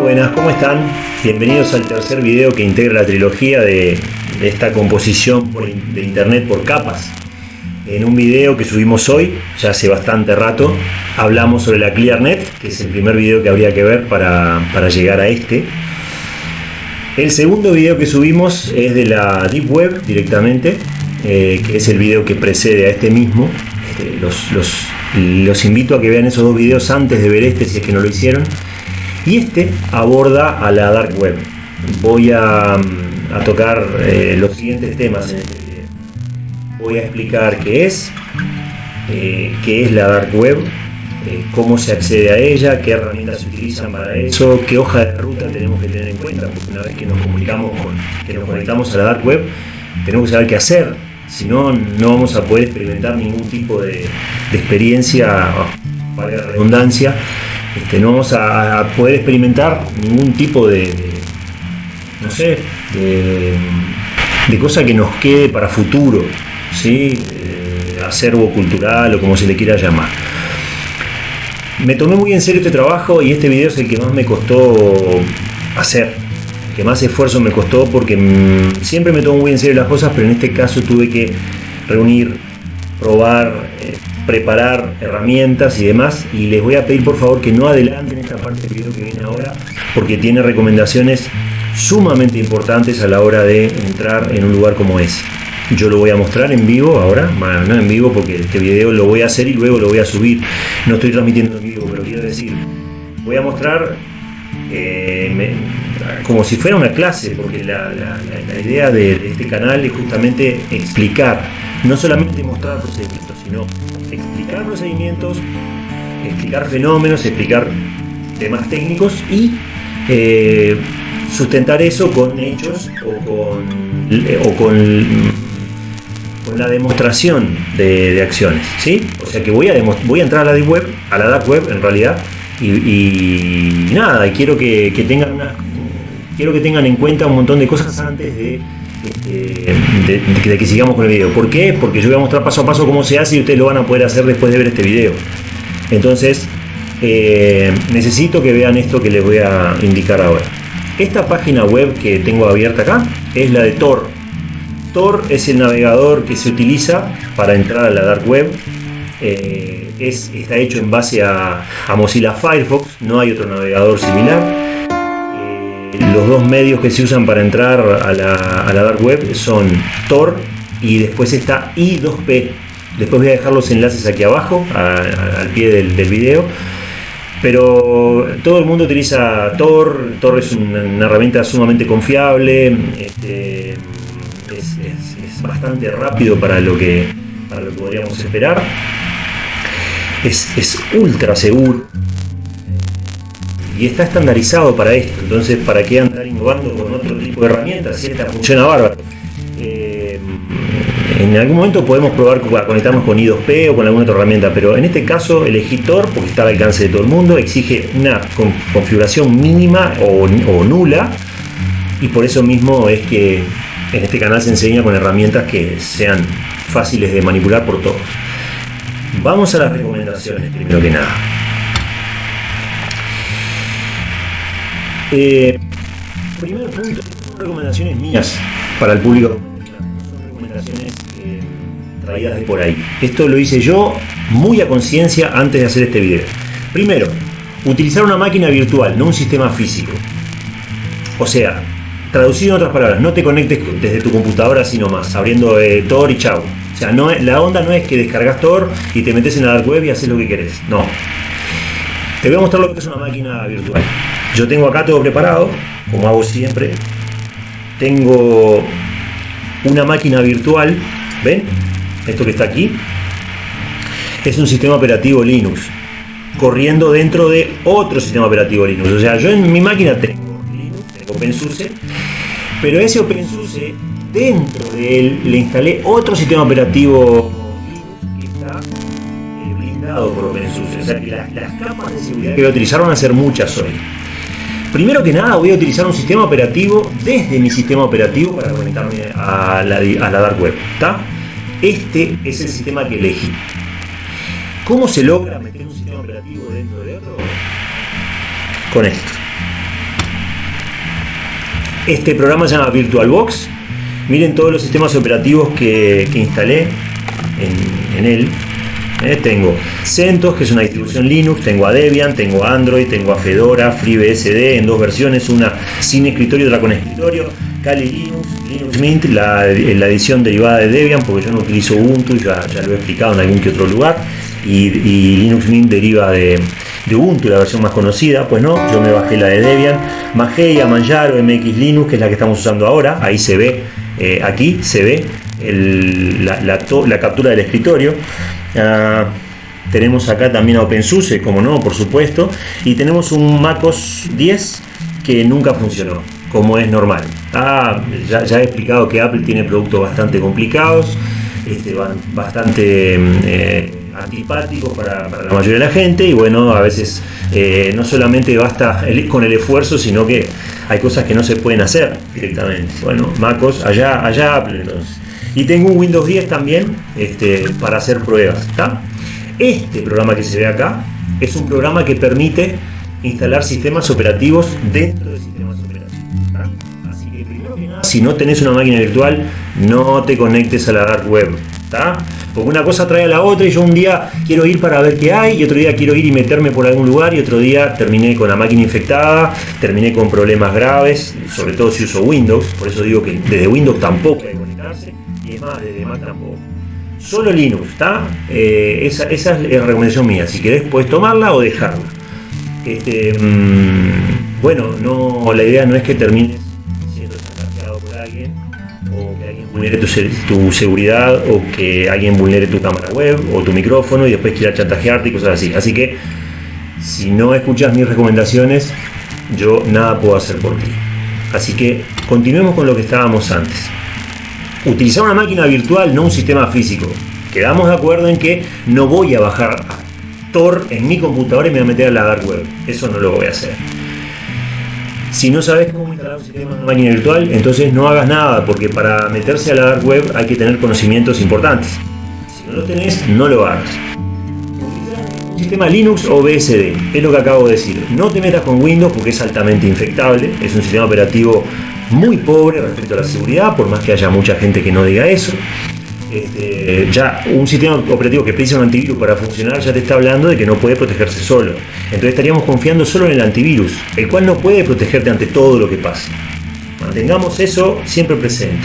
buenas, ¿cómo están? Bienvenidos al tercer video que integra la trilogía de, esta composición de internet por capas. En un video que subimos hoy, ya hace bastante rato, hablamos sobre la ClearNet, que es el primer video que habría que ver para, para llegar a este. El segundo video que subimos es de la Deep Web directamente, eh, que es el video que precede a este mismo. Este, los, los- los invito a que vean esos dos videos antes de ver este si es que no lo hicieron. Y este aborda a la Dark Web. Voy a, mm, a tocar eh, los siguientes temas video. Voy a explicar qué es, eh, qué es la Dark Web, eh, cómo se accede a ella, qué herramientas se utilizan para eso, qué hoja de ruta tenemos que tener en cuenta, porque una vez que nos comunicamos con, que nos conectamos a la Dark Web, tenemos que saber qué hacer, si no, no vamos a poder experimentar ningún tipo de, de experiencia, para la redundancia, no vamos a, poder experimentar ningún tipo de, de, no sé, de, de cosa que nos quede para futuro, ¿sí? Eh, acervo cultural o como se le quiera llamar. Me tomé muy en serio este trabajo y este video es el que más me costó hacer, que más esfuerzo me costó porque mm, siempre me tomo muy en serio las cosas, pero en este caso tuve que reunir, probar, eh, preparar herramientas y demás y les voy a pedir por favor que no adelanten esta parte del video que viene ahora porque tiene recomendaciones sumamente importantes a la hora de entrar en un lugar como ese. Yo lo voy a mostrar en vivo ahora, bueno, no en vivo porque este video lo voy a hacer y luego lo voy a subir. No estoy transmitiendo en vivo, pero quiero decir, voy a mostrar eh, como si fuera una clase, porque la, la- la- la idea de, de este canal es justamente explicar, no solamente mostrar procedimientos, sino explicar procedimientos, explicar fenómenos, explicar temas técnicos y eh, sustentar eso con hechos o con, o con con la demostración de, acciones, ¿sí? O sea que voy a, voy a entrar a la deep web, a la dark web en realidad, y, y nada, y quiero que, que tengan una- quiero que tengan en cuenta un montón de cosas antes de, de- que sigamos con el video. ¿Por qué? Porque yo voy a mostrar paso a paso cómo se hace y ustedes lo van a poder hacer después de ver este video. Entonces, eh, necesito que vean esto que les voy a indicar ahora. Esta página web que tengo abierta acá es la de Tor. Tor es el navegador que se utiliza para entrar a la dark web. Eh, es, está hecho en base a Mozilla Firefox, no hay otro navegador similar. Los dos medios que se usan para entrar a la, dark web son Tor y después está I2P. Después voy a dejar los enlaces aquí abajo, al pie del, video. Pero todo el mundo utiliza Tor. Tor es una, herramienta sumamente confiable. este, es, bastante rápido para lo que, para lo que podríamos esperar. Es, es ultra seguro. Y está estandarizado para esto. Entonces, ¿para qué andar innovando con otro tipo de herramientas si esta funciona bárbaro? Eh, en algún momento podemos probar a conectarnos con I2P o con alguna otra herramienta, pero en este caso elegí Tor porque está al alcance de todo el mundo, exige una con- configuración mínima o nula y por eso mismo es que en este canal se enseña con herramientas que sean fáciles de manipular por todos. Vamos a las recomendaciones primero que nada. Eh, primer punto, son recomendaciones mías para el público. Son recomendaciones eh, traídas de por ahí. Esto lo hice yo muy a conciencia antes de hacer este video. Primero, utilizar una máquina virtual, no un sistema físico. O sea, traducido en otras palabras, no te conectes desde tu computadora así nomás, abriendo eh, Tor y chau. O sea, no la onda no es que descargas Tor y te metes en la dark web y haces lo que querés. No. Te voy a mostrar lo que es una máquina virtual. Yo tengo acá todo preparado, como hago siempre. Tengo una máquina virtual, ¿ven? Esto que está aquí es un sistema operativo Linux corriendo dentro de otro sistema operativo Linux. O sea, yo en mi máquina tengo Linux, tengo OpenSUSE, pero ese OpenSUSE dentro de él le instalé otro sistema operativo Linux que está eh, blindado por OpenSUSE. O sea que las, las capas de seguridad que voy a utilizar van a ser muchas hoy. Primero que nada voy a utilizar un sistema operativo desde mi sistema operativo para conectarme a la, a la dark web. ¿está? Este es el sistema que elegí. ¿Cómo se logra meter un sistema operativo dentro de otro? Con esto. Este programa se llama VirtualBox. Miren todos los sistemas operativos que, instalé en, él. Eh, tengo CentOS, que es una distribución Linux, tengo a Debian, tengo a Android, tengo a Fedora, FreeBSD en dos versiones, una sin escritorio y otra con escritorio, Kali Linux, Linux Mint, la, edición derivada de Debian, porque yo no utilizo Ubuntu, ya, ya lo he explicado en algún que otro lugar, y, Linux Mint deriva de, Ubuntu, la versión más conocida, pues no, yo me bajé la de Debian, Mageia, Manjaro, MX Linux, que es la que estamos usando ahora, ahí se ve, eh, aquí se ve la, captura del escritorio. Tenemos acá también a OpenSUSE, como no, por supuesto, y tenemos un MacOS 10 que nunca funcionó como es normal. Ah, ya, he explicado que Apple tiene productos bastante complicados, este, bastante eh, antipáticos para, la mayoría de la gente y bueno, a veces eh, no solamente basta con el esfuerzo, sino que hay cosas que no se pueden hacer directamente. Bueno, MacOS, allá, allá Apple entonces. Y tengo un Windows 10 también este, para hacer pruebas. Este programa que se ve acá es un programa que permite instalar sistemas operativos dentro del sistema si no tenés una máquina virtual, no te conectes a la dark web. Porque una cosa trae a la otra y yo un día quiero ir para ver qué hay y otro día quiero ir y meterme por algún lugar y otro día terminé con la máquina infectada, terminé con problemas graves, sobre todo si uso Windows, por eso digo que desde Windows tampoco hay desde Mac. Solo Linux, ¿está? Eh, esa, es la recomendación mía, si querés puedes tomarla o dejarla. Este, mm, bueno, no, la idea no es que termines o que alguien vulnere tu, seguridad o que alguien vulnere tu cámara web o tu micrófono y después quiera chantajearte y cosas así. Así que si no escuchas mis recomendaciones, yo nada puedo hacer por ti. Así que continuemos con lo que estábamos antes. Utilizar una máquina virtual, no un sistema físico. Quedamos de acuerdo en que no voy a bajar Tor en mi computadora y me voy a meter a la dark web. Eso no lo voy a hacer. Si no sabes cómo instalar un sistema de máquina virtual, entonces no hagas nada, porque para meterse a la dark web hay que tener conocimientos importantes. Si no lo tenés, no lo hagas. Un sistema Linux o BSD, es lo que acabo de decir. No te metas con Windows porque es altamente infectable, es un sistema operativo muy pobre respecto a la seguridad, por más que haya mucha gente que no diga eso. Este, ya un sistema operativo que precisa un antivirus para funcionar ya te está hablando de que no puede protegerse solo. Entonces estaríamos confiando solo en el antivirus, el cual no puede protegerte ante todo lo que pasa. Mantengamos eso siempre presente.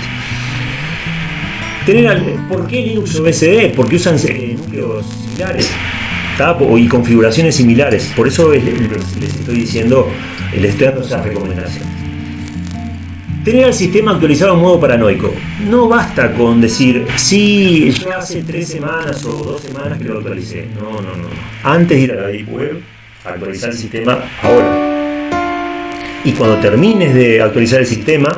¿Por qué Linux o BSD? Porque usan eh, núcleos similares y configuraciones similares. Por eso les, estoy diciendo, les estoy dando esas recomendaciones. Tener el sistema actualizado en modo paranoico. No basta con decir, sí, yo hace tres semanas o dos semanas que lo actualicé. No, no, no. Antes de ir a la Deep Web, actualizar el sistema ahora. Y cuando termines de actualizar el sistema,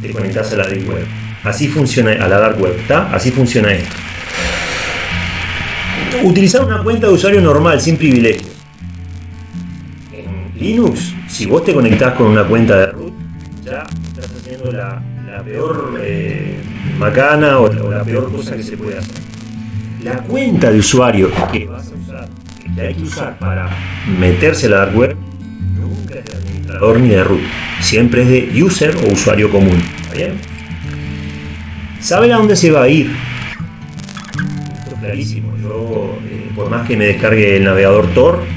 te conectas a la Deep Web. Así funciona, a la Dark Web. Así funciona esto. Utilizar una cuenta de usuario normal, sin privilegios. En Linux, si vos te conectás con una cuenta de root, ya la, peor eh, macana o, la peor cosa que se puede hacer. La cuenta de usuario que vas a usar, hay que usar para meterse a la dark web, nunca es de administrador ni de root. Siempre es de user o usuario común. ¿Está bien? ¿Saben a dónde se va a ir? Esto es clarísimo. Yo, eh, por más que me descargue el navegador Tor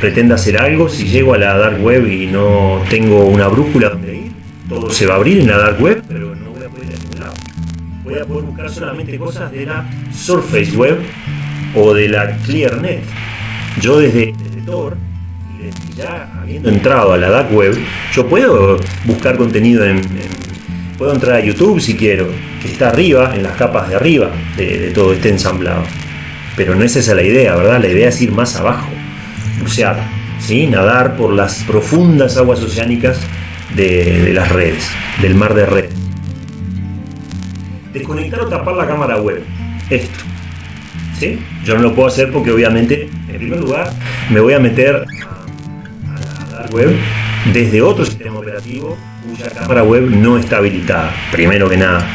pretenda hacer algo, si llego a la dark web y no tengo una brújula donde ir, todo se va a abrir en la dark web, pero no voy a poder ir a ningún lado. Voy a poder buscar solamente cosas de la Surface Web o de la ClearNet. Yo desde, Tor, y ya habiendo entrado a la dark web, yo puedo buscar contenido en, puedo entrar a YouTube si quiero, que está arriba, en las capas de arriba de, de todo este ensamblado. Pero no es esa la idea, ¿verdad? La idea es ir más abajo bucear, ¿sí? nadar por las profundas aguas oceánicas de, las redes, del mar de redes. Desconectar o tapar la cámara web. Esto. ¿sí? Yo no lo puedo hacer porque obviamente, en primer lugar, me voy a meter a, la dark web desde otro sistema operativo cuya cámara web no está habilitada, primero que nada.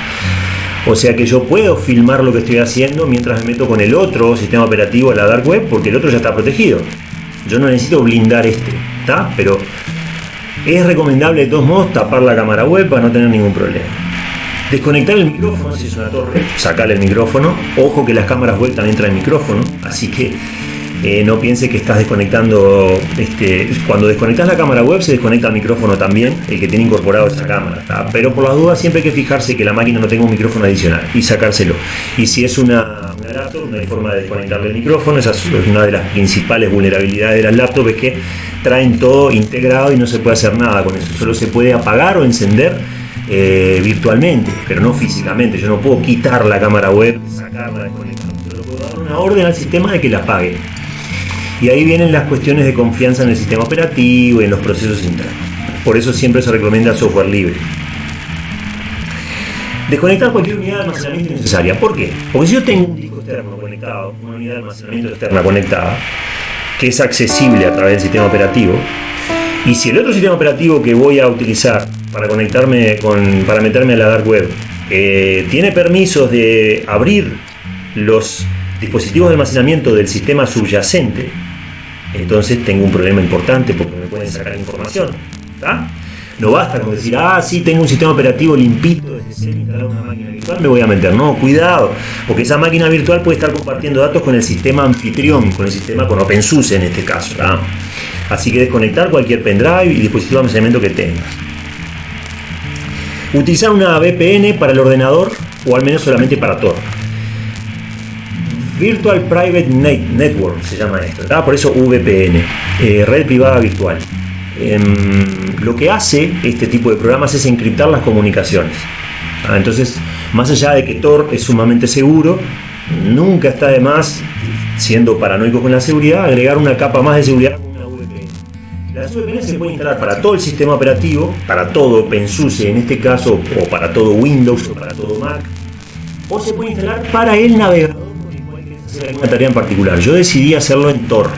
O sea que yo puedo filmar lo que estoy haciendo mientras me meto con el otro sistema operativo a la dark web porque el otro ya está protegido. Yo no necesito blindar este, ¿está? Pero Es recomendable de todos modos tapar la cámara web para no tener ningún problema. Desconectar el micrófono si es una torre, sacarle el micrófono. Ojo que las cámaras web también traen micrófono, así que eh, no piense que estás desconectando. Este, cuando desconectas la cámara web, se desconecta el micrófono también, el que tiene incorporado esa cámara. Pero por las dudas, siempre hay que fijarse que la máquina no tenga un micrófono adicional y sacárselo. Y si es una, laptop, no hay forma de desconectarle el micrófono. Esa es una de las principales vulnerabilidades de las laptops, es que traen todo integrado y no se puede hacer nada con eso. Solo se puede apagar o encender. Eh, virtualmente, pero no físicamente. Yo no puedo quitar la cámara web, sacarla, desconectarla. Solo puedo dar una orden al sistema de que la apague. Y ahí vienen las cuestiones de confianza en el sistema operativo y en los procesos internos. Por eso siempre se recomienda software libre. Desconectar cualquier unidad de almacenamiento innecesaria. ¿Por qué? Porque si yo tengo un disco externo conectado, una unidad de almacenamiento externa conectada, que es accesible a través del sistema operativo, y si el otro sistema operativo que voy a utilizar para conectarme con, para meterme a la dark web, eh, tiene permisos de abrir los dispositivos de almacenamiento del sistema subyacente, entonces tengo un problema importante porque me pueden sacar información. No basta con decir, ah, sí, tengo un sistema operativo limpito desde instalado una máquina virtual, me voy a meter. No, cuidado, porque esa máquina virtual puede estar compartiendo datos con el sistema anfitrión, con el sistema, con OpenSUSE en este caso. Así que desconectar cualquier pendrive y dispositivo de almacenamiento que tengas. Utilizar una VPN para el ordenador o al menos solamente para Tor. Virtual Private Network se llama esto, por eso VPN, eh, red privada virtual. Em, lo que hace este tipo de programas es encriptar las comunicaciones. Ah, entonces, más allá de que Tor es sumamente seguro, nunca está de más, siendo paranoico con la seguridad, agregar una capa más de seguridad con una VPN. Las VPN se pueden instalar para todo el sistema operativo, para todo OpenSUSE en este caso, o para todo Windows o para todo Mac, o se puede instalar para el navegador una tarea en particular. Yo decidí hacerlo en Tor.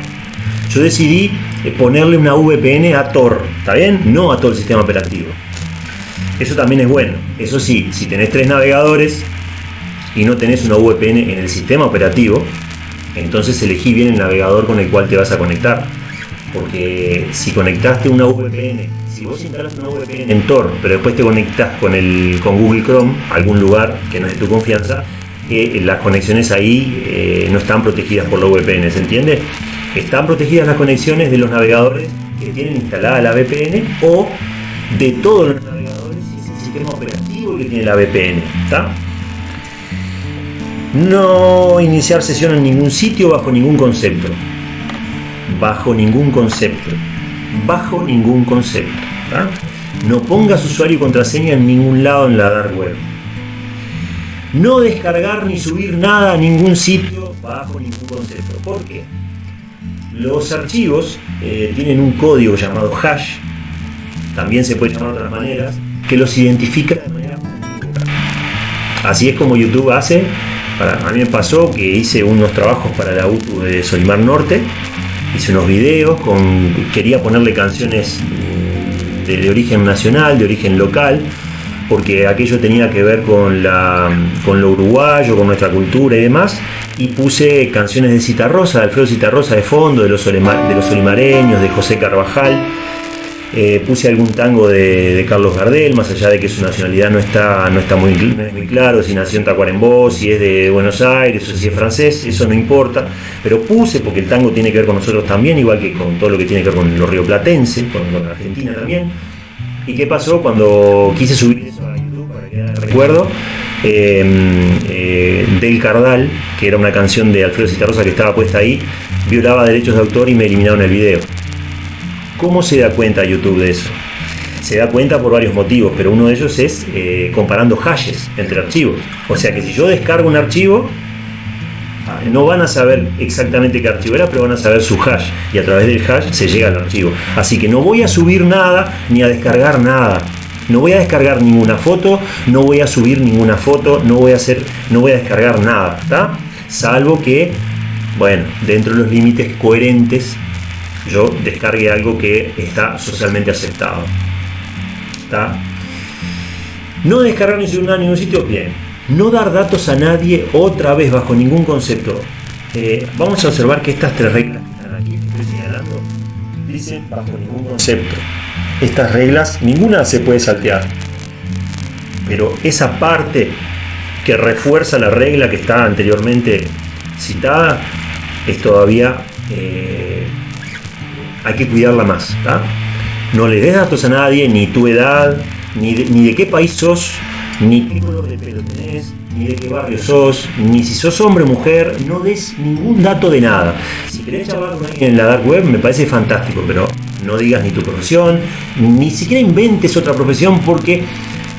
Yo decidí eh, ponerle una VPN a Tor, ¿está bien? No a todo el sistema operativo. Eso también es bueno. Eso sí, si tenés tres navegadores y no tenés una VPN en el sistema operativo, entonces elegí bien el navegador con el cual te vas a conectar. Porque si conectaste una VPN, si vos instalas una VPN en Tor, pero después te conectas con, el, con Google Chrome, algún lugar que no es de tu confianza, que las conexiones ahí eh, no están protegidas por la VPN, ¿se entiende? Están protegidas las conexiones de los navegadores que tienen instalada la VPN o de todos los navegadores y es el sistema operativo que tiene la VPN. No iniciar sesión en ningún sitio bajo ningún concepto. Bajo ningún concepto. Bajo ningún concepto. No pongas usuario y contraseña en ningún lado en la dark web no descargar ni subir nada a ningún sitio bajo ningún concepto. ¿Por qué? Los archivos eh, tienen un código llamado hash, también se puede llamar de otras maneras, que los identifica de manera Así es como YouTube hace. a mí me pasó que hice unos trabajos para la UTU de Solimar Norte, hice unos videos, con, quería ponerle canciones mm, de origen nacional, de origen local, porque aquello tenía que ver con, la, con lo uruguayo, con nuestra cultura y demás, y puse canciones de Citarrosa, de Alfredo Citarrosa de fondo, de los, de olimareños, de José Carvajal, eh, puse algún tango de, Carlos Gardel, más allá de que su nacionalidad no está, no está muy, muy claro, si nació en Tacuarembó, si es de Buenos Aires o si es francés, eso no importa, pero puse porque el tango tiene que ver con nosotros también, igual que con todo lo que tiene que ver con los rioplatenses, con, con Argentina también. ¿Y qué pasó cuando quise subir eso a YouTube para que recuerdo? Em, eh, del Cardal, que era una canción de Alfredo Citarrosa que estaba puesta ahí, violaba derechos de autor y me eliminaron el video. ¿Cómo se da cuenta YouTube de eso? Se da cuenta por varios motivos, pero uno de ellos es eh, comparando hashes entre archivos. O sea que si yo descargo un archivo, no van a saber exactamente qué archivo era, pero van a saber su hash y a través del hash se llega al archivo. Así que no voy a subir nada ni a descargar nada. No voy a descargar ninguna foto, no voy a subir ninguna foto, no voy a hacer, no voy a descargar nada, ¿está? Salvo que, bueno, dentro de los límites coherentes, yo descargue algo que está socialmente aceptado. ¿Está? No descargar ni subir nada ningún sitio, bien no dar datos a nadie otra vez bajo ningún concepto. Eh, vamos a observar que estas tres reglas que están aquí, que estoy señalando, dicen bajo ningún concepto. Estas reglas, ninguna se puede saltear. Pero esa parte que refuerza la regla que está anteriormente citada es todavía eh, hay que cuidarla más. No le des datos a nadie, ni tu edad, ni de, ni de qué país sos, ni qué color de pelo tenés, ni de qué barrio sos, ni si sos hombre o mujer, no des ningún dato de nada. Si querés hablar con alguien en la dark web me parece fantástico, pero no digas ni tu profesión, ni siquiera inventes otra profesión porque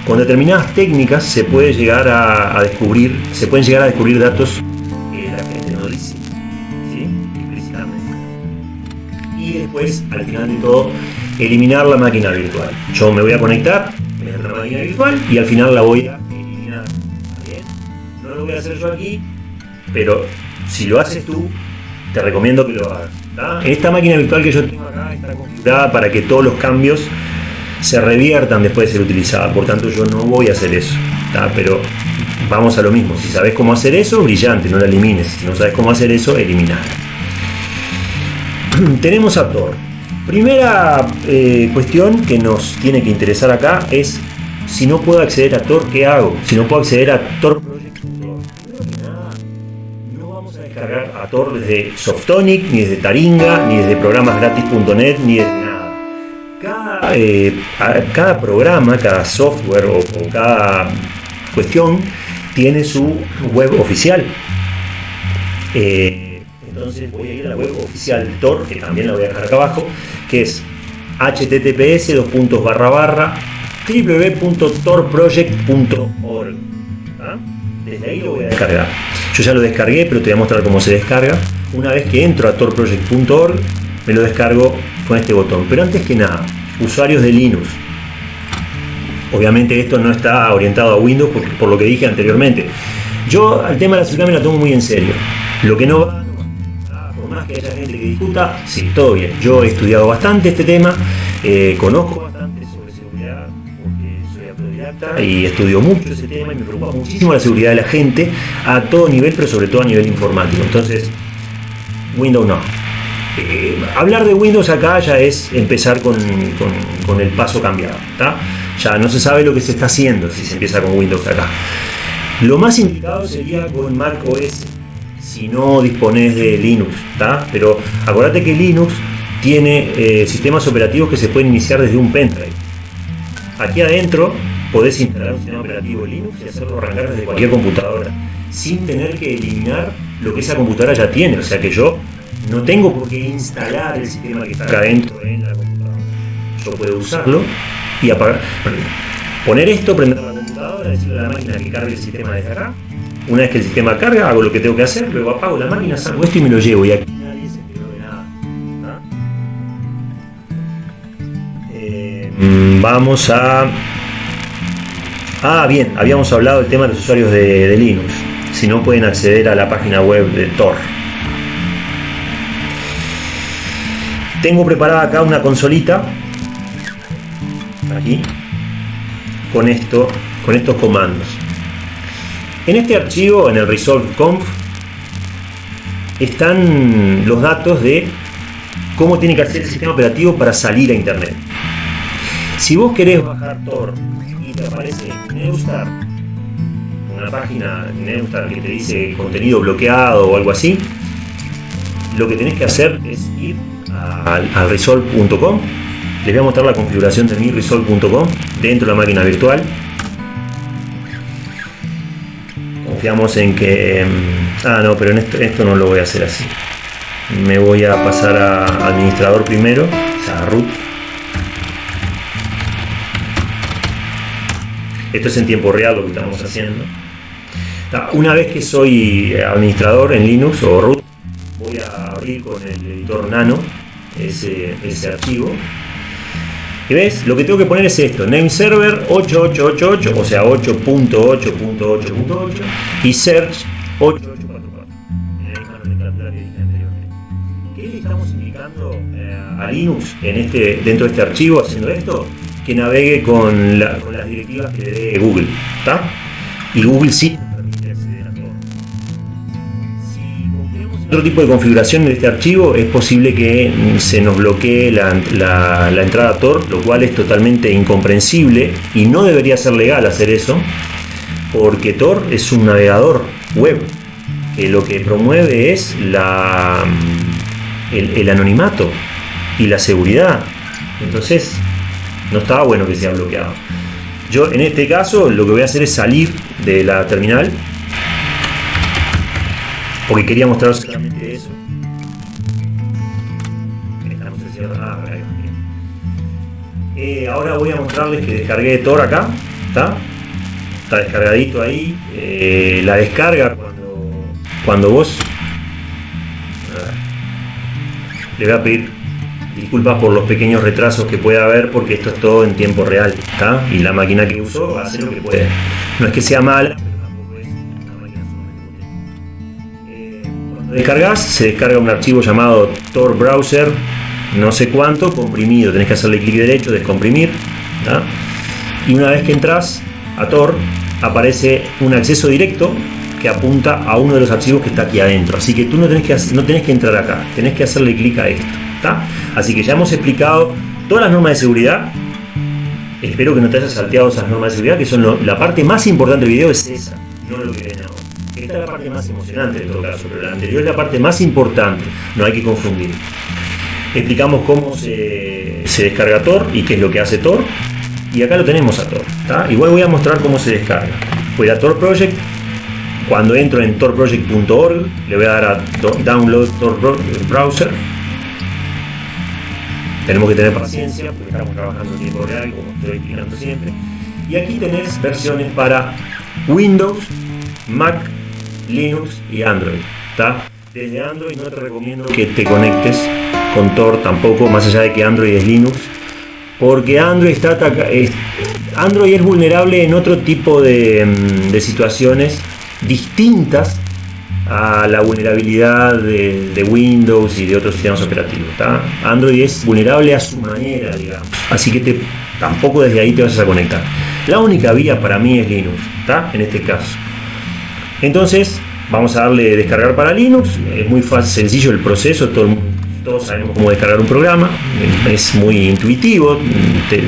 con determinadas técnicas se puede llegar a, descubrir, se pueden llegar a descubrir datos que la gente no dice. Y después, al final de todo, eliminar la máquina virtual. Yo me voy a conectar, a la máquina virtual y al final la voy a eliminar. No lo voy a hacer yo aquí, pero si lo haces tú, te recomiendo que lo hagas. Esta máquina virtual que yo tengo acá está configurada para que todos los cambios se reviertan después de ser utilizada. Por tanto, yo no voy a hacer eso. Pero vamos a lo mismo. Si sabes cómo hacer eso, brillante, no la elimines. Si no sabes cómo hacer eso, eliminar. Tenemos a Tor. Primera eh, cuestión que nos tiene que interesar acá es si no puedo acceder a Tor, ¿qué hago? Si no puedo acceder a Tor descargar a Tor desde Softonic, ni desde Taringa, ni desde programasgratis.net, ni desde nada. Cada, eh, cada programa, cada software o, cada cuestión tiene su web oficial. Eh, entonces voy a ir a la web oficial Tor, que también la voy a dejar acá abajo, que es https www.torproject.org. ¿Ah? Desde ahí lo voy a descargar. Yo ya lo descargué, pero te voy a mostrar cómo se descarga. Una vez que entro a torproject.org, me lo descargo con este botón. Pero antes que nada, usuarios de Linux. Obviamente esto no está orientado a Windows por lo que dije anteriormente. Yo al tema de la seguridad me la tomo muy en serio. Lo que no va que haya gente que discuta, sí, todo bien. Yo he estudiado bastante este tema, eh, conozco y estudio mucho ese tema y me preocupa muchísimo la seguridad de la gente a todo nivel, pero sobre todo a nivel informático. Entonces, Windows no. Eh, hablar de Windows acá ya es empezar con, el paso cambiado. Ya no se sabe lo que se está haciendo si se empieza con Windows acá. Lo más indicado sería con Mac OS si no dispones de Linux, ¿está? Pero acuérdate que Linux tiene eh, sistemas operativos que se pueden iniciar desde un pendrive. Aquí adentro podés instalar un sistema operativo Linux y hacerlo arrancar desde cualquier computadora, sin tener que eliminar lo que esa computadora ya tiene. O sea que yo no tengo por qué instalar el sistema que está acá adentro en la computadora. Yo puedo usarlo y apagar. Poner esto, prender la computadora, decirle a la máquina que cargue el sistema desde acá una vez que el sistema carga, hago lo que tengo que hacer, luego apago la máquina, saco esto y me lo llevo. Y aquí nadie se enteró de nada. Eh, mm, vamos a. Ah, bien, habíamos hablado del tema de los usuarios de, Linux. Si no pueden acceder a la página web de Tor. Tengo preparada acá una consolita. Aquí. Con esto. Con estos comandos. En este archivo, en el resolve.conf, están los datos de cómo tiene que hacer el sistema operativo para salir a internet. Si vos querés bajar Tor aparece Neustar, una página Neustar que te dice contenido bloqueado o algo así, lo que tenés que hacer es ir al, al resolve.com. Les voy a mostrar la configuración de mi resolve.com dentro de la máquina virtual confiamos en que... Em, ah, no, pero en esto, no lo voy a hacer así. Me voy a pasar a administrador primero, o sea, a root. Esto es en tiempo real lo que estamos haciendo. Una vez que soy administrador en Linux o root, voy a abrir con el editor nano ese, ese archivo y ves, lo que tengo que poner es esto, name server 8888, o sea 8.8.8.8 y search 8844. ¿Qué le estamos indicando eh, a Linux en este, dentro de este archivo haciendo esto? Que navegue con, las directivas que le dé Google. Y Google sí permite acceder a todo. Si Otro tipo de configuración de este archivo es posible que se nos bloquee la, la entrada Tor, lo cual es totalmente incomprensible y no debería ser legal hacer eso, porque Tor es un navegador web que lo que promueve es la, el, anonimato y la seguridad. Entonces, no estaba bueno que sea bloqueado. Yo en este caso lo que voy a hacer es salir de la terminal porque quería mostraros solamente eso. Eh, ahora voy a mostrarles que descargué Tor acá. ¿Está? Está descargadito ahí. Eh, la descarga cuando vos le voy a pedir disculpas por los pequeños retrasos que pueda haber porque esto es todo en tiempo real ¿está? y la máquina que uso hacer lo que puede no es que sea mala pero tampoco es eh, descargas se descarga un archivo llamado Tor Browser no sé cuánto comprimido tenés que hacerle clic derecho descomprimir y una vez que entras a Tor aparece un acceso directo que apunta a uno de los archivos que está aquí adentro. Así que tú no tenés que, no tenés que entrar acá, tenés que hacerle clic a esto. Así que ya hemos explicado todas las normas de seguridad. Espero que no te hayas salteado esas normas de seguridad, que son la parte más importante del video, es esa, no lo que ven ahora. Esta es la parte más emocionante en todo caso, pero la anterior es la parte más importante, no hay que confundir. Explicamos cómo se, se descarga Tor y qué es lo que hace Tor. Y acá lo tenemos a Tor. Igual voy a mostrar cómo se descarga. Voy a Tor Project, cuando entro en torproject.org, le voy a dar a Download Tor Browser. Tenemos que tener paciencia porque estamos trabajando en tiempo real, como estoy explicando siempre. Y aquí tenés versiones para Windows, Mac, Linux y Android. Desde Android no te recomiendo que te conectes con Tor tampoco, más allá de que Android es Linux, porque Android está Android es vulnerable en otro tipo de, mm, de situaciones distintas a la vulnerabilidad de, Windows y de otros sistemas operativos. Android es vulnerable a su manera, digamos. Así que tampoco desde ahí te vas a conectar. La única vía para mí es Linux, en este caso. Entonces, vamos a darle descargar para Linux. Es muy fácil, sencillo el proceso. todos sabemos cómo descargar un programa. Es muy intuitivo.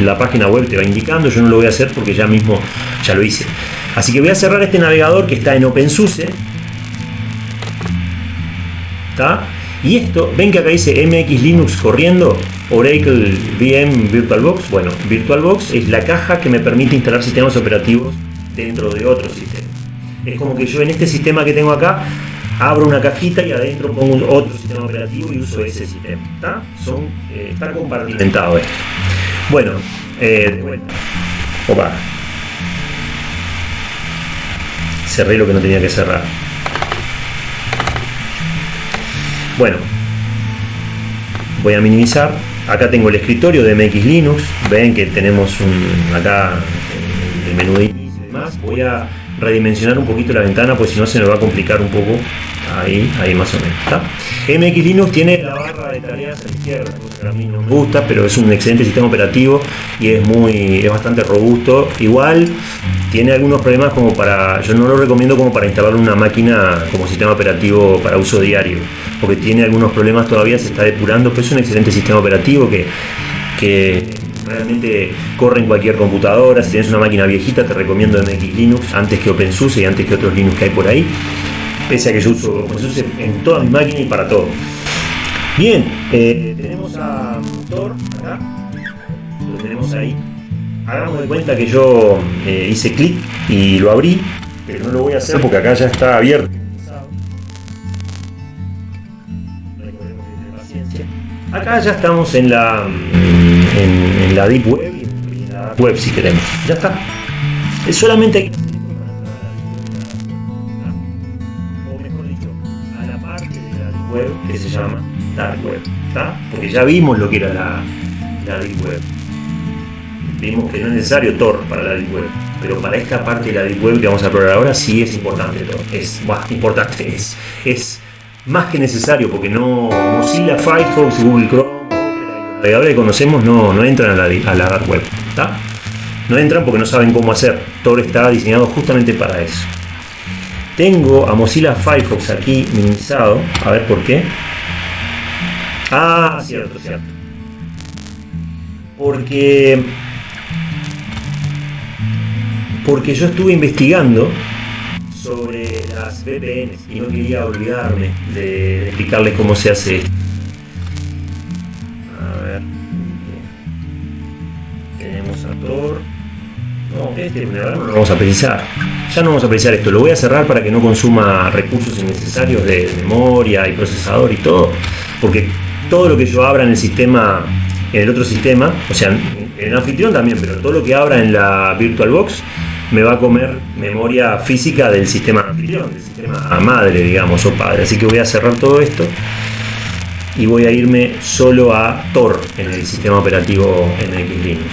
la página web te va indicando. Yo no lo voy a hacer porque ya mismo ya lo hice. Así que voy a cerrar este navegador que está en OpenSUSE. Y esto, ven que acá dice MX Linux corriendo, Oracle VM VirtualBox. Bueno, VirtualBox es la caja que me permite instalar sistemas operativos dentro de otro sistema. Es como que yo en este sistema que tengo acá abro una cajita y adentro pongo otro sistema operativo y uso ese sistema. ¿Está? Son, eh, está compartimentado esto. Bueno, eh, de vuelta. Opa cerré lo que no tenía que cerrar. Bueno, voy a minimizar. Acá tengo el escritorio de MX Linux. Ven que tenemos un, acá el menú de y demás. Voy a redimensionar un poquito la ventana, pues si no se me va a complicar un poco. Ahí, ahí más o menos. MX Linux tiene la barra de tareas a la izquierda, a mí no me gusta, pero es un excelente sistema operativo y es muy, es bastante robusto. Igual tiene algunos problemas como para, yo no lo recomiendo como para instalar una máquina como sistema operativo para uso diario, porque tiene algunos problemas todavía, se está depurando, pero es un excelente sistema operativo que, realmente corre en cualquier computadora. Si tienes una máquina viejita, te recomiendo MX Linux antes que OpenSUSE y antes que otros Linux que hay por ahí. Pese a que yo uso OpenSUSE en toda mi máquina y para todo. Bien, eh, tenemos a Tor acá. Lo tenemos ahí. Hagamos de cuenta que yo eh, hice clic y lo abrí, pero no lo voy a hacer porque acá ya está abierto. Acá ya estamos en la en, la deep web y en la web si queremos. Ya está. Es solamente o mejor dicho, a la parte de la deep web que se llama dark web, Porque ya vimos lo que era la, la deep web. Vimos que no es necesario Tor para la deep web, pero para esta parte de la deep web que vamos a probar ahora sí es importante Tor. Es más importante, es, es más que necesario porque no Mozilla, Firefox, Google Chrome navegadores que conocemos no, no entran a la, a la web. No entran porque no saben cómo hacer. Tor está diseñado justamente para eso. tengo a Mozilla Firefox aquí minimizado. A ver por qué. Ah, cierto, cierto. Porque porque yo estuve investigando sobre las VPNs y no quería olvidarme de explicarles cómo se hace. A ver. Tenemos a Tor. No, este no lo vamos a precisar. Ya no vamos a precisar esto. Lo voy a cerrar para que no consuma recursos innecesarios de memoria y procesador y todo. Porque todo lo que yo abra en el sistema, en el otro sistema, o sea, en el anfitrión también, pero todo lo que abra en la VirtualBox me va a comer memoria física del sistema anfitrión, del sistema madre, digamos, o padre. Así que voy a cerrar todo esto y voy a irme solo a Tor en el sistema operativo NX Linux.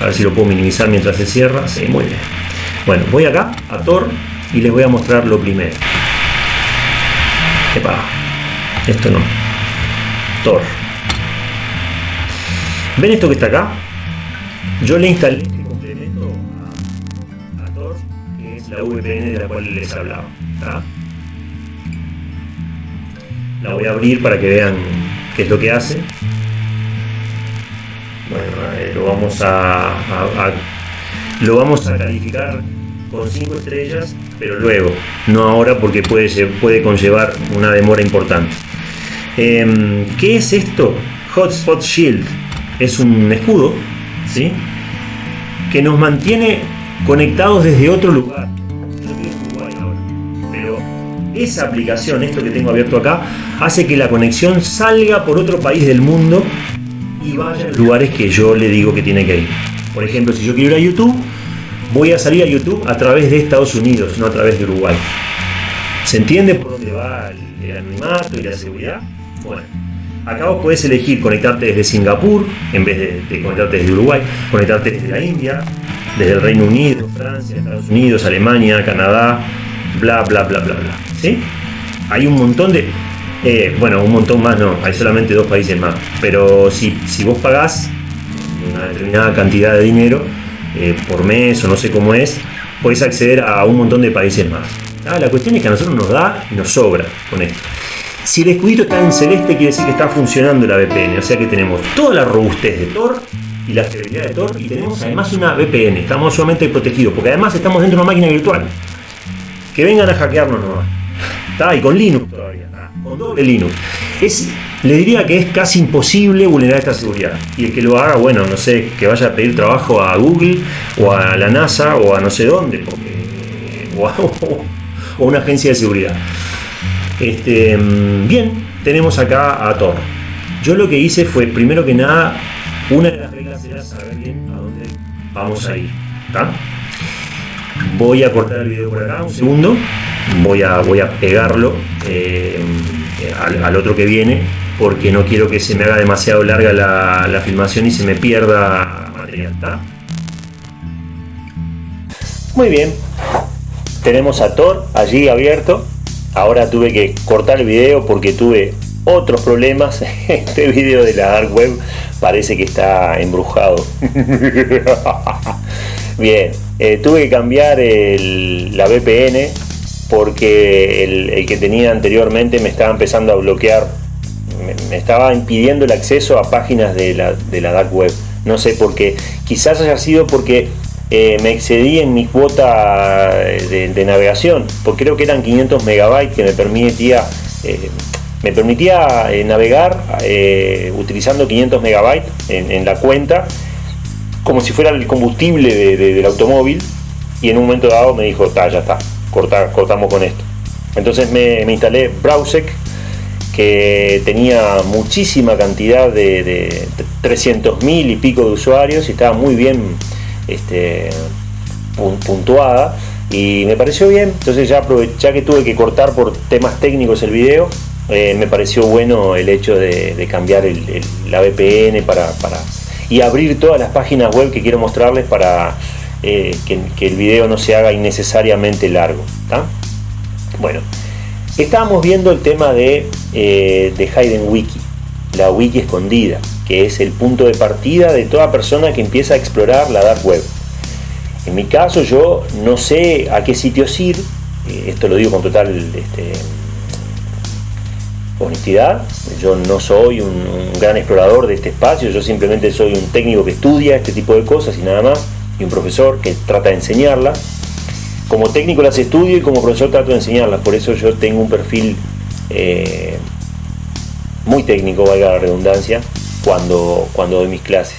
A ver si lo puedo minimizar mientras se cierra. Sí, muy bien. Bueno, voy acá a Tor y les voy a mostrar lo primero. Epa, esto no. Tor. ¿Ven esto que está acá? Yo le instalé VPN de la cual les hablaba. La voy a abrir para que vean qué es lo que hace. Bueno, lo vamos a, lo vamos a calificar con 5 estrellas, pero luego, no ahora porque puede, puede conllevar una demora importante. Em, ¿Qué es esto? Hotspot Shield es un escudo, ¿sí? Que nos mantiene conectados desde otro lugar esa aplicación, esto que tengo abierto acá, hace que la conexión salga por otro país del mundo y vaya a lugares que yo le digo que tiene que ir. Por ejemplo, si yo quiero ir a YouTube, voy a salir a YouTube a través de Estados Unidos, no a través de Uruguay. ¿Se entiende por dónde va el, anonimato y la seguridad? Bueno, acá vos podés elegir conectarte desde Singapur en vez de, de conectarte desde Uruguay, conectarte desde la India, desde el Reino Unido, Francia, Estados Unidos, Alemania, Canadá, bla, bla, bla, bla, bla. ¿Sí? Hay un montón de... Eh, bueno, un montón más no, hay solamente dos países más. Pero si, si vos pagás una determinada cantidad de dinero eh, por mes o no sé cómo es, podés acceder a un montón de países más. Ah, la cuestión es que a nosotros nos da y nos sobra con esto. Si el escudito está en celeste, quiere decir que está funcionando la VPN. O sea que tenemos toda la robustez de Tor y la fiabilidad de Tor y tenemos además una VPN. Estamos sumamente protegidos porque además estamos dentro de una máquina virtual que vengan a hackearnos nomás. Y con Linux todavía, con doble Linux. Es, le diría que es casi imposible vulnerar esta seguridad. Y el que lo haga, bueno, no sé, que vaya a pedir trabajo a Google o a la NASA o a no sé dónde, o, a, una agencia de seguridad. Este, bien, tenemos acá a Tor. Yo lo que hice fue, primero que nada, una de las reglas era saber bien a dónde vamos a ir. ¿está? Voy a cortar el video por acá un segundo. Voy a, voy a pegarlo eh, al, otro que viene porque no quiero que se me haga demasiado larga la, filmación y se me pierda material. Muy bien. Tenemos a Thor allí abierto. Ahora tuve que cortar el video porque tuve otros problemas. Este video de la Dark Web parece que está embrujado. Bien, eh, tuve que cambiar la VPN porque el, que tenía anteriormente me estaba empezando a bloquear, me, estaba impidiendo el acceso a páginas de la, dark web. No sé por qué. Quizás haya sido porque eh, me excedí en mi cuota de, navegación, porque creo que eran 500 megabytes que me permitía, eh, me permitía navegar utilizando 500 megabytes en la cuenta como si fuera el combustible del automóvil y en un momento dado me dijo, ya está, cortamos con esto. Entonces me, instalé Browsec que tenía muchísima cantidad de, de 300.000 y pico de usuarios y estaba muy bien este, puntuada y me pareció bien, entonces ya, ya que tuve que cortar por temas técnicos el video, eh, me pareció bueno el hecho de, cambiar la VPN para y abrir todas las páginas web que quiero mostrarles para eh, que, el video no se haga innecesariamente largo. Bueno, estábamos viendo el tema de, eh, de Hayden Wiki, la wiki escondida, que es el punto de partida de toda persona que empieza a explorar la dark web. En mi caso yo no sé a qué sitios ir, eh, esto lo digo con total este, honestidad, yo no soy un, gran explorador de este espacio, yo simplemente soy un técnico que estudia este tipo de cosas y nada más, y un profesor que trata de enseñarlas. Como técnico las estudio y como profesor trato de enseñarlas, por eso yo tengo un perfil eh, muy técnico, valga la redundancia, cuando, cuando doy mis clases.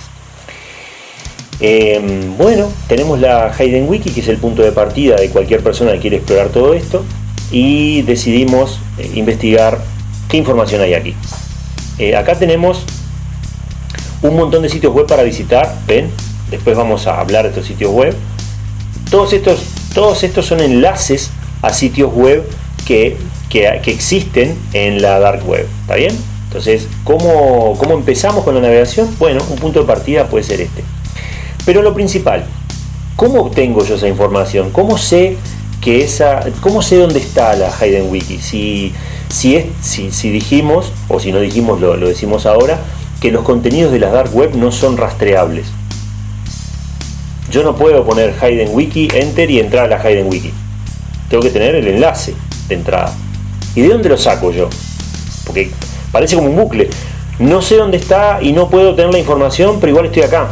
Eh, bueno, tenemos la Hayden Wiki, que es el punto de partida de cualquier persona que quiere explorar todo esto, y decidimos eh, investigar información hay aquí. acá tenemos un montón de sitios web para visitar, ven, después vamos a hablar de estos sitios web. Todos estos, todos estos son enlaces a sitios web que, que, existen en la dark web, ¿está bien? Entonces, ¿cómo, ¿cómo empezamos con la navegación? Bueno, un punto de partida puede ser este. Pero lo principal, ¿cómo obtengo yo esa información? ¿Cómo sé que esa, cómo sé dónde está la Hayden Wiki? Si, si, es, si, si dijimos, o si no dijimos, lo, decimos ahora, que los contenidos de la dark web no son rastreables. Yo no puedo poner Hayden Wiki, enter y entrar a la Hayden Wiki. Tengo que tener el enlace de entrada. ¿Y de dónde lo saco yo? Porque parece como un bucle. No sé dónde está y no puedo tener la información, pero igual estoy acá.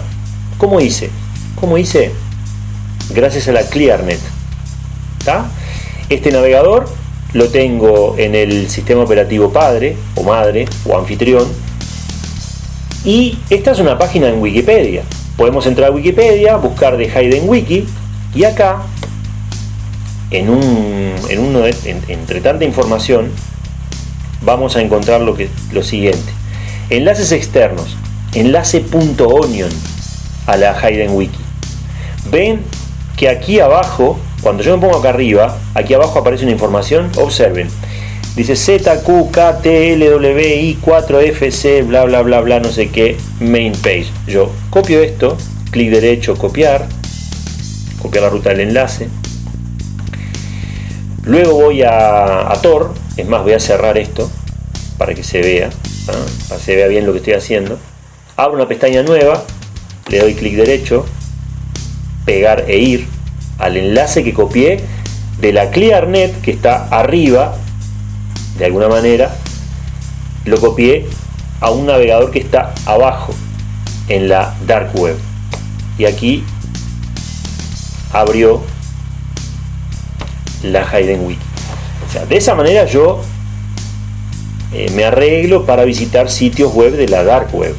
¿Cómo hice? ¿Cómo hice? Gracias a la ClearNet. ¿Está? Este navegador lo tengo en el sistema operativo padre o madre o anfitrión. Y esta es una página en Wikipedia podemos entrar a Wikipedia, buscar de Hayden Wiki y acá, en un, en uno entre tanta información, vamos a encontrar lo, que, lo siguiente. Enlaces externos, enlace.onion a la Hayden Wiki. Ven que aquí abajo, cuando yo me pongo acá arriba, aquí abajo aparece una información, observen, dice ZQKTLWI 4FC, bla bla bla bla, no sé qué, main page. Yo copio esto, clic derecho, copiar, copiar la ruta del enlace. Luego voy a, Tor, es más, voy a cerrar esto para que se vea, para que se vea bien lo que estoy haciendo. Abro una pestaña nueva, le doy clic derecho, pegar e ir al enlace que copié de la ClearNet que está arriba de alguna manera, lo copié a un navegador que está abajo en la dark web. Y aquí abrió la Hayden Wiki. O sea, de esa manera yo eh, me arreglo para visitar sitios web de la dark web.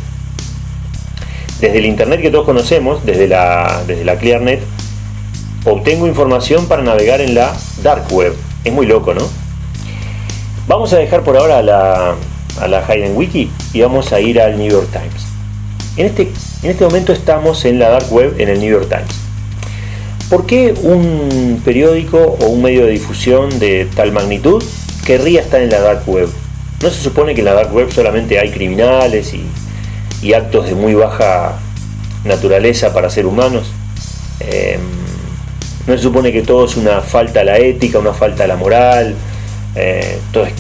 Desde el internet que todos conocemos, desde la, desde la ClearNet, obtengo información para navegar en la dark web. Es muy loco, ¿no? Vamos a dejar por ahora a la, a la Hayden Wiki y vamos a ir al New York Times. En este, en este momento estamos en la Dark Web en el New York Times. ¿Por qué un periódico o un medio de difusión de tal magnitud querría estar en la Dark Web? ¿No se supone que en la Dark Web solamente hay criminales y, y actos de muy baja naturaleza para ser humanos? Em, ¿No se supone que todo es una falta a la ética, una falta a la moral? eh, todas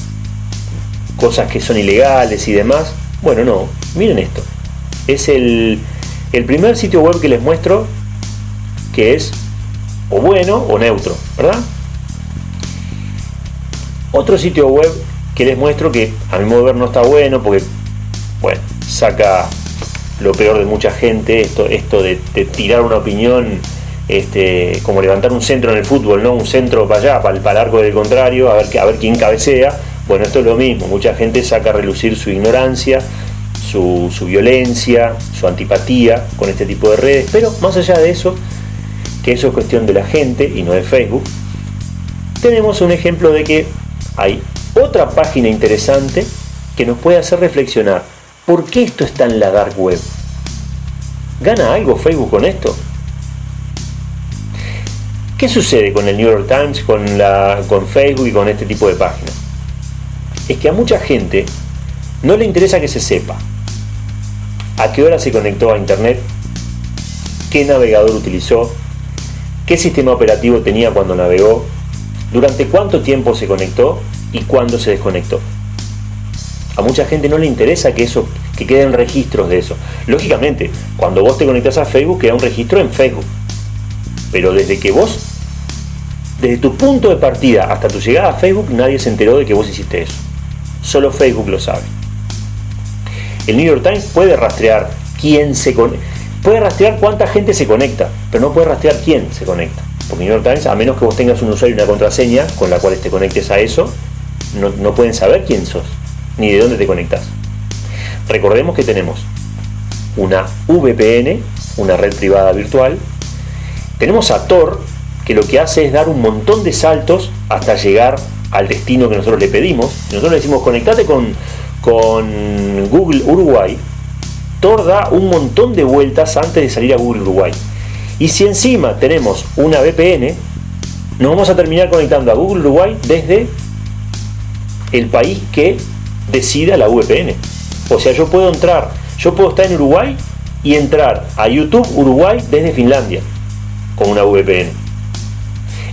cosas que son ilegales y demás. Bueno, no, miren esto. Es el, el primer sitio web que les muestro que es o bueno o neutro, ¿verdad? Otro sitio web que les muestro que a mi modo de ver no está bueno porque, bueno, saca lo peor de mucha gente, esto, esto de, de tirar una opinión este, como levantar un centro en el fútbol, ¿no? Un centro para allá, para el, para arco del contrario, a ver, a ver quién cabecea. Bueno, esto es lo mismo, mucha gente saca a relucir su ignorancia, su, su violencia, su antipatía con este tipo de redes, pero más allá de eso, que eso es cuestión de la gente y no de Facebook, tenemos un ejemplo de que hay otra página interesante que nos puede hacer reflexionar. ¿Por qué esto está en la dark web? ¿Gana algo Facebook con esto? ¿Qué sucede con el New York Times, con, la, con Facebook y con este tipo de páginas? Es que a mucha gente no le interesa que se sepa a qué hora se conectó a Internet, qué navegador utilizó, qué sistema operativo tenía cuando navegó, durante cuánto tiempo se conectó y cuándo se desconectó. A mucha gente no le interesa que eso que queden registros de eso. Lógicamente, cuando vos te conectas a Facebook queda un registro en Facebook pero desde que vos desde tu punto de partida hasta tu llegada a Facebook, nadie se enteró de que vos hiciste eso. Solo Facebook lo sabe. El New York Times puede rastrear quién se conecta. Puede rastrear cuánta gente se conecta, pero no puede rastrear quién se conecta. Porque New York Times, a menos que vos tengas un usuario y una contraseña con la cual te conectes a eso, no, no pueden saber quién sos, ni de dónde te conectas. Recordemos que tenemos una VPN, una red privada virtual. Tenemos a Tor, que lo que hace es dar un montón de saltos hasta llegar al destino que nosotros le pedimos. Nosotros le decimos conectate con, con Google Uruguay. Tor da un montón de vueltas antes de salir a Google Uruguay. Y si encima tenemos una VPN, nos vamos a terminar conectando a Google Uruguay desde el país que decida la VPN. O sea, yo puedo entrar, yo puedo estar en Uruguay y entrar a YouTube Uruguay desde Finlandia con una VPN.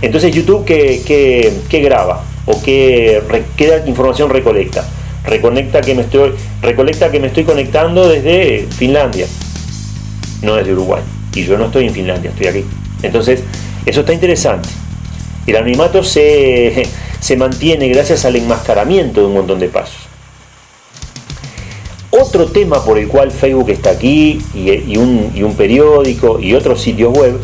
Entonces YouTube ¿qué, graba? ¿O qué, qué, información recolecta? Reconecta que me estoy, recolecta que me estoy conectando desde Finlandia, no desde Uruguay. Y yo no estoy en Finlandia, estoy aquí. Entonces, eso está interesante. El anonimato se, se mantiene gracias al enmascaramiento de un montón de pasos. Otro tema por el cual Facebook está aquí y, un, periódico y otros sitios web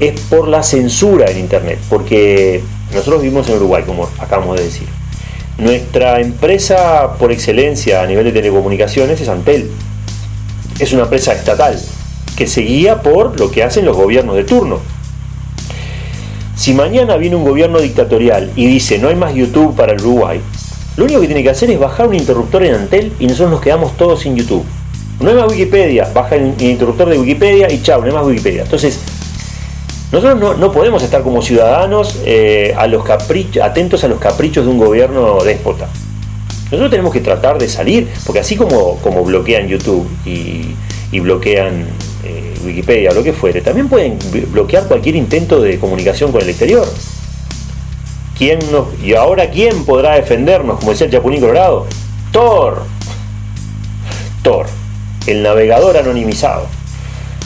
es por la censura en Internet, porque nosotros vivimos en Uruguay, como acabamos de decir. Nuestra empresa por excelencia a nivel de telecomunicaciones es Antel. Es una empresa estatal que se guía por lo que hacen los gobiernos de turno. Si mañana viene un gobierno dictatorial y dice no hay más YouTube para el Uruguay, lo único que tiene que hacer es bajar un interruptor en Antel y nosotros nos quedamos todos sin YouTube. No hay más Wikipedia, baja el interruptor de Wikipedia y chao, no hay más Wikipedia. Entonces, nosotros no, podemos estar como ciudadanos eh, a los atentos a los caprichos de un gobierno déspota. Nosotros tenemos que tratar de salir, porque así como, como bloquean YouTube y, bloquean eh, Wikipedia lo que fuere, también pueden bloquear cualquier intento de comunicación con el exterior. ¿Quién nos, ¿Y ahora quién podrá defendernos, como decía el Chapulín Colorado? Thor. Tor, el navegador anonimizado.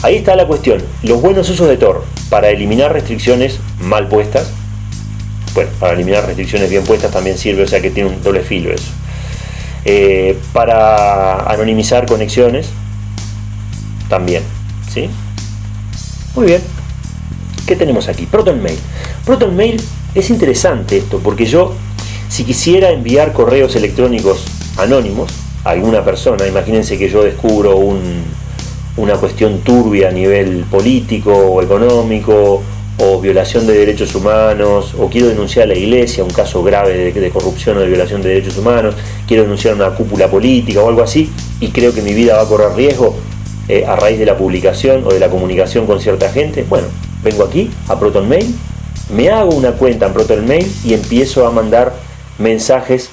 Ahí está la cuestión. Los buenos usos de Tor para eliminar restricciones mal puestas. Bueno, para eliminar restricciones bien puestas también sirve, o sea que tiene un doble filo eso. Eh, para anonimizar conexiones también. ¿sí? Muy bien. ¿Qué tenemos aquí? ProtonMail. ProtonMail es interesante esto, porque yo, si quisiera enviar correos electrónicos anónimos a alguna persona, imagínense que yo descubro una cuestión turbia a nivel político o económico, o violación de derechos humanos, o quiero denunciar a la iglesia, un caso grave de, corrupción o de violación de derechos humanos, quiero denunciar una cúpula política o algo así, y creo que mi vida va a correr riesgo eh, a raíz de la publicación o de la comunicación con cierta gente, bueno, vengo aquí a ProtonMail me hago una cuenta en ProtonMail y empiezo a mandar mensajes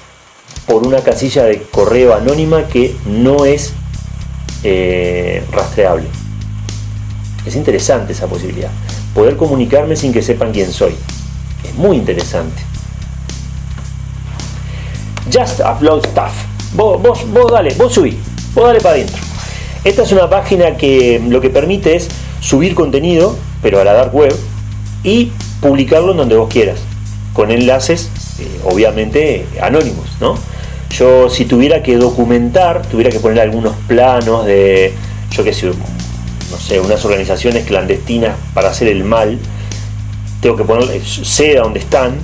por una casilla de correo anónima que no es eh, rastreable. Es interesante esa posibilidad. Poder comunicarme sin que sepan quién soy. Es muy interesante. Just upload stuff. Vos, vos, vos dale, vos subí, vos dale para adentro. Esta es una página que lo que permite es subir contenido, pero a la dark web, y publicarlo en donde vos quieras, con enlaces eh, obviamente anónimos, ¿no? Yo si tuviera que documentar, tuviera que poner algunos planos de, yo qué sé, no sé, unas organizaciones clandestinas para hacer el mal, tengo que poner, sé a dónde están,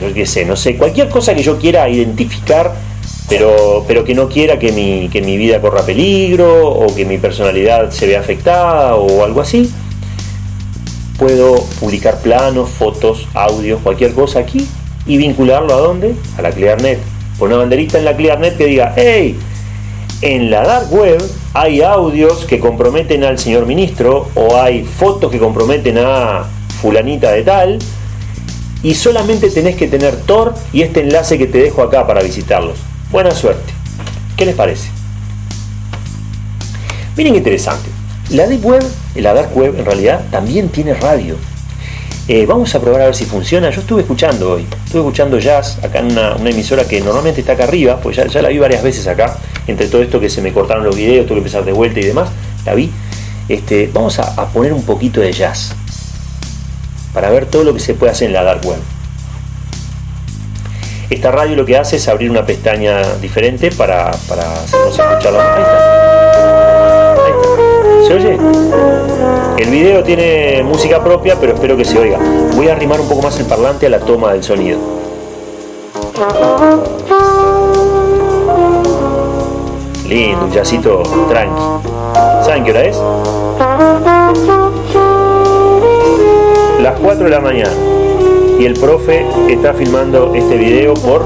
no qué sé, no sé, cualquier cosa que yo quiera identificar, pero, pero que no quiera que mi, que mi vida corra peligro o que mi personalidad se vea afectada o algo así, puedo publicar planos, fotos, audios, cualquier cosa aquí y vincularlo a dónde? A la ClearNet. Poner una banderita en la ClearNet que diga, hey, en la dark web hay audios que comprometen al señor ministro o hay fotos que comprometen a fulanita de tal y solamente tenés que tener Tor y este enlace que te dejo acá para visitarlos. Buena suerte. ¿Qué les parece? Miren qué interesante. La Deep Web, la Dark Web en realidad también tiene radio. Eh, vamos a probar a ver si funciona. Yo estuve escuchando hoy, estuve escuchando jazz acá en una, emisora que normalmente está acá arriba, pues ya, la vi varias veces acá, entre todo esto que se me cortaron los videos, tuve que empezar de vuelta y demás, la vi. Este, vamos a, poner un poquito de jazz para ver todo lo que se puede hacer en la dark web. Esta radio lo que hace es abrir una pestaña diferente para, para hacernos escuchar la ¿Se oye? El video tiene música propia, pero espero que se oiga. Voy a arrimar un poco más el parlante a la toma del sonido. Lindo, un jazzito tranqui. ¿Saben qué hora es? Las 4 de la mañana. Y el profe está filmando este video por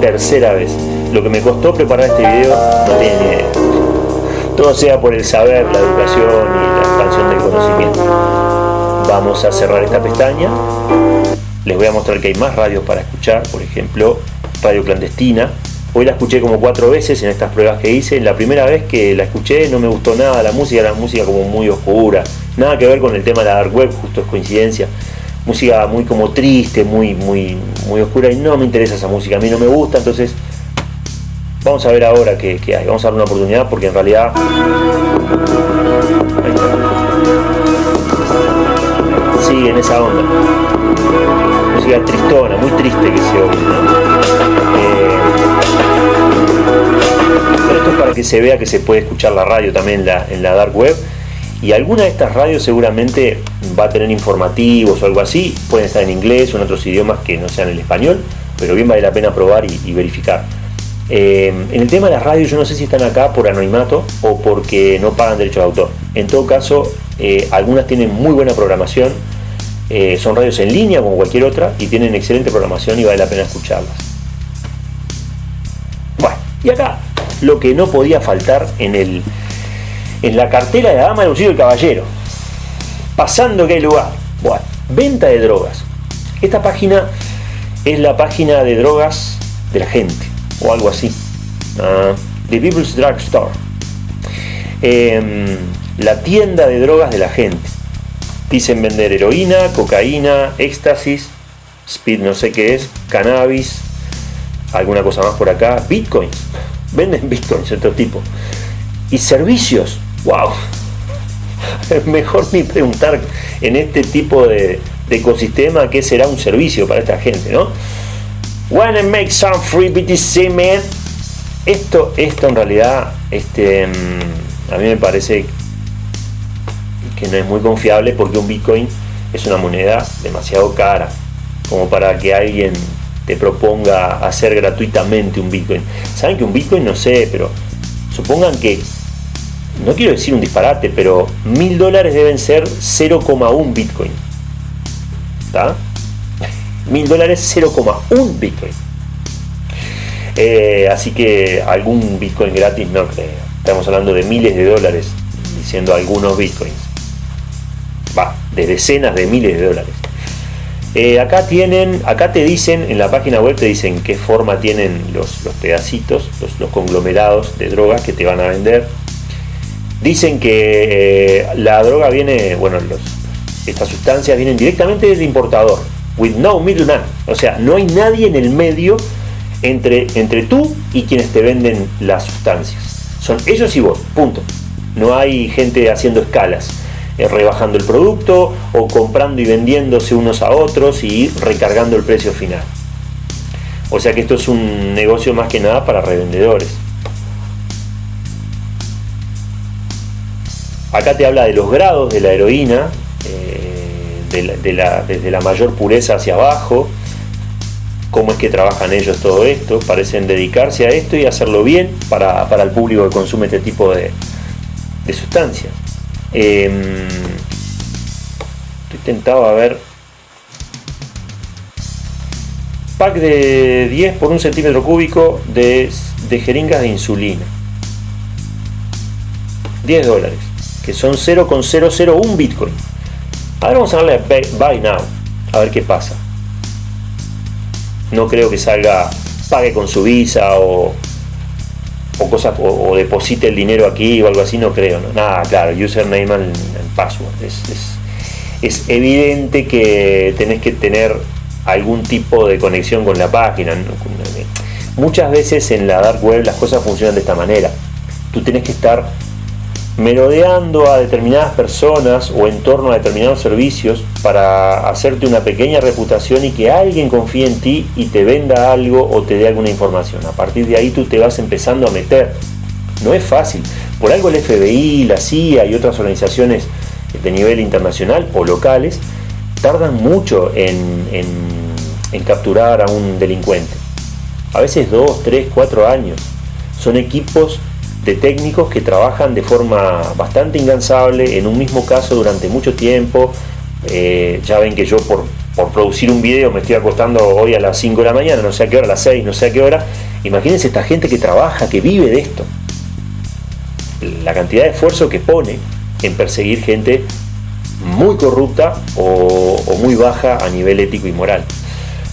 tercera vez. Lo que me costó preparar este video no tiene ni idea. Todo sea por el saber, la educación y la expansión del conocimiento. Vamos a cerrar esta pestaña. Les voy a mostrar que hay más radios para escuchar. Por ejemplo, Radio Clandestina, Hoy la escuché como cuatro veces en estas pruebas que hice. La primera vez que la escuché no me gustó nada la música, era música como muy oscura. Nada que ver con el tema de la dark web, justo es coincidencia. Música muy como triste, muy, muy, muy oscura y no me interesa esa música, a mí no me gusta, entonces vamos a ver ahora qué, hay. Vamos a darle una oportunidad porque en realidad... Sigue en esa onda. Música tristona, muy triste que se oye. Eh, pero esto es para que se vea que se puede escuchar la radio también en la, dark web. Y alguna de estas radios seguramente va a tener informativos o algo así. Pueden estar en inglés o en otros idiomas que no sean el español, pero bien vale la pena probar y, verificar. Eh, en el tema de las radios, yo no sé si están acá por anonimato o porque no pagan derecho de autor. En todo caso, eh, algunas tienen muy buena programación, eh, son radios en línea como cualquier otra y tienen excelente programación y vale la pena escucharlas. Bueno, y acá lo que no podía faltar en, el, en la cartera de la dama, el bolsillo del caballero. Pasando que hay lugar. Bueno, venta de drogas. Esta página es la página de drogas de la gente, o algo así. Uh, The People's Drug Store. Em, la tienda de drogas de la gente. Dicen vender heroína, cocaína, éxtasis, speed no sé qué es, cannabis, alguna cosa más por acá, bitcoins venden bitcoins otro tipo. Y servicios, wow. Mejor ni preguntar en este tipo de, ecosistema qué será un servicio para esta gente, ¿no? Wanna make some free BTC, man. Esto, esto en realidad, este, mm, a mí me parece que no es muy confiable porque un Bitcoin es una moneda demasiado cara como para que alguien te proponga hacer gratuitamente un Bitcoin. Saben que un Bitcoin, no sé, pero supongan que, no quiero decir un disparate, pero mil dólares deben ser 0,1 Bitcoin. ¿Está? Mil dólares 0,1 Bitcoin. Eh, así que algún Bitcoin gratis no creo. Estamos hablando de miles de dólares, diciendo algunos Bitcoins. Va, de decenas de miles de dólares. Eh, acá tienen, acá te dicen, en la página web te dicen qué forma tienen los, pedacitos, los, conglomerados de drogas que te van a vender. Dicen que eh, la droga viene, bueno, estas sustancias vienen directamente del importador, with no middleman. O sea, no hay nadie en el medio entre, entre tú y quienes te venden las sustancias. Son ellos y vos, punto. No hay gente haciendo escalas. Eh, rebajando el producto o comprando y vendiéndose unos a otros y recargando el precio final. O sea que esto es un negocio más que nada para revendedores. Acá te habla de los grados de la heroína, eh, desde la mayor pureza hacia abajo, cómo es que trabajan ellos todo esto, parecen dedicarse a esto y hacerlo bien para, el público que consume este tipo de sustancias. Eh, estoy tentado a ver. Pack de 10 por un centímetro cúbico de, jeringas de insulina. 10 dólares, que son 0,001 Bitcoin. Ahora vamos a darle Buy Now, a ver qué pasa. No creo que salga pague con su visa o o cosas o, deposite el dinero aquí o algo así, no creo. ¿no? Nada, claro, username and, password. Es, es, evidente que tenés que tener algún tipo de conexión con la página. Muchas veces en la dark web las cosas funcionan de esta manera. Tú tienes que estar merodeando a determinadas personas o en torno a determinados servicios para hacerte una pequeña reputación y que alguien confíe en ti y te venda algo o te dé alguna información. A partir de ahí tú te vas empezando a meter. No es fácil. Por algo el FBI, la CIA y otras organizaciones de nivel internacional o locales tardan mucho en, en capturar a un delincuente. A veces dos, tres, cuatro años. Son equipos de técnicos que trabajan de forma bastante incansable en un mismo caso durante mucho tiempo. Eh, ya ven que yo por, por, producir un video me estoy acostando hoy a las 5 de la mañana, no sé a qué hora, a las 6, no sé a qué hora. Imagínense esta gente que trabaja, que vive de esto. La cantidad de esfuerzo que pone en perseguir gente muy corrupta o, o muy baja a nivel ético y moral.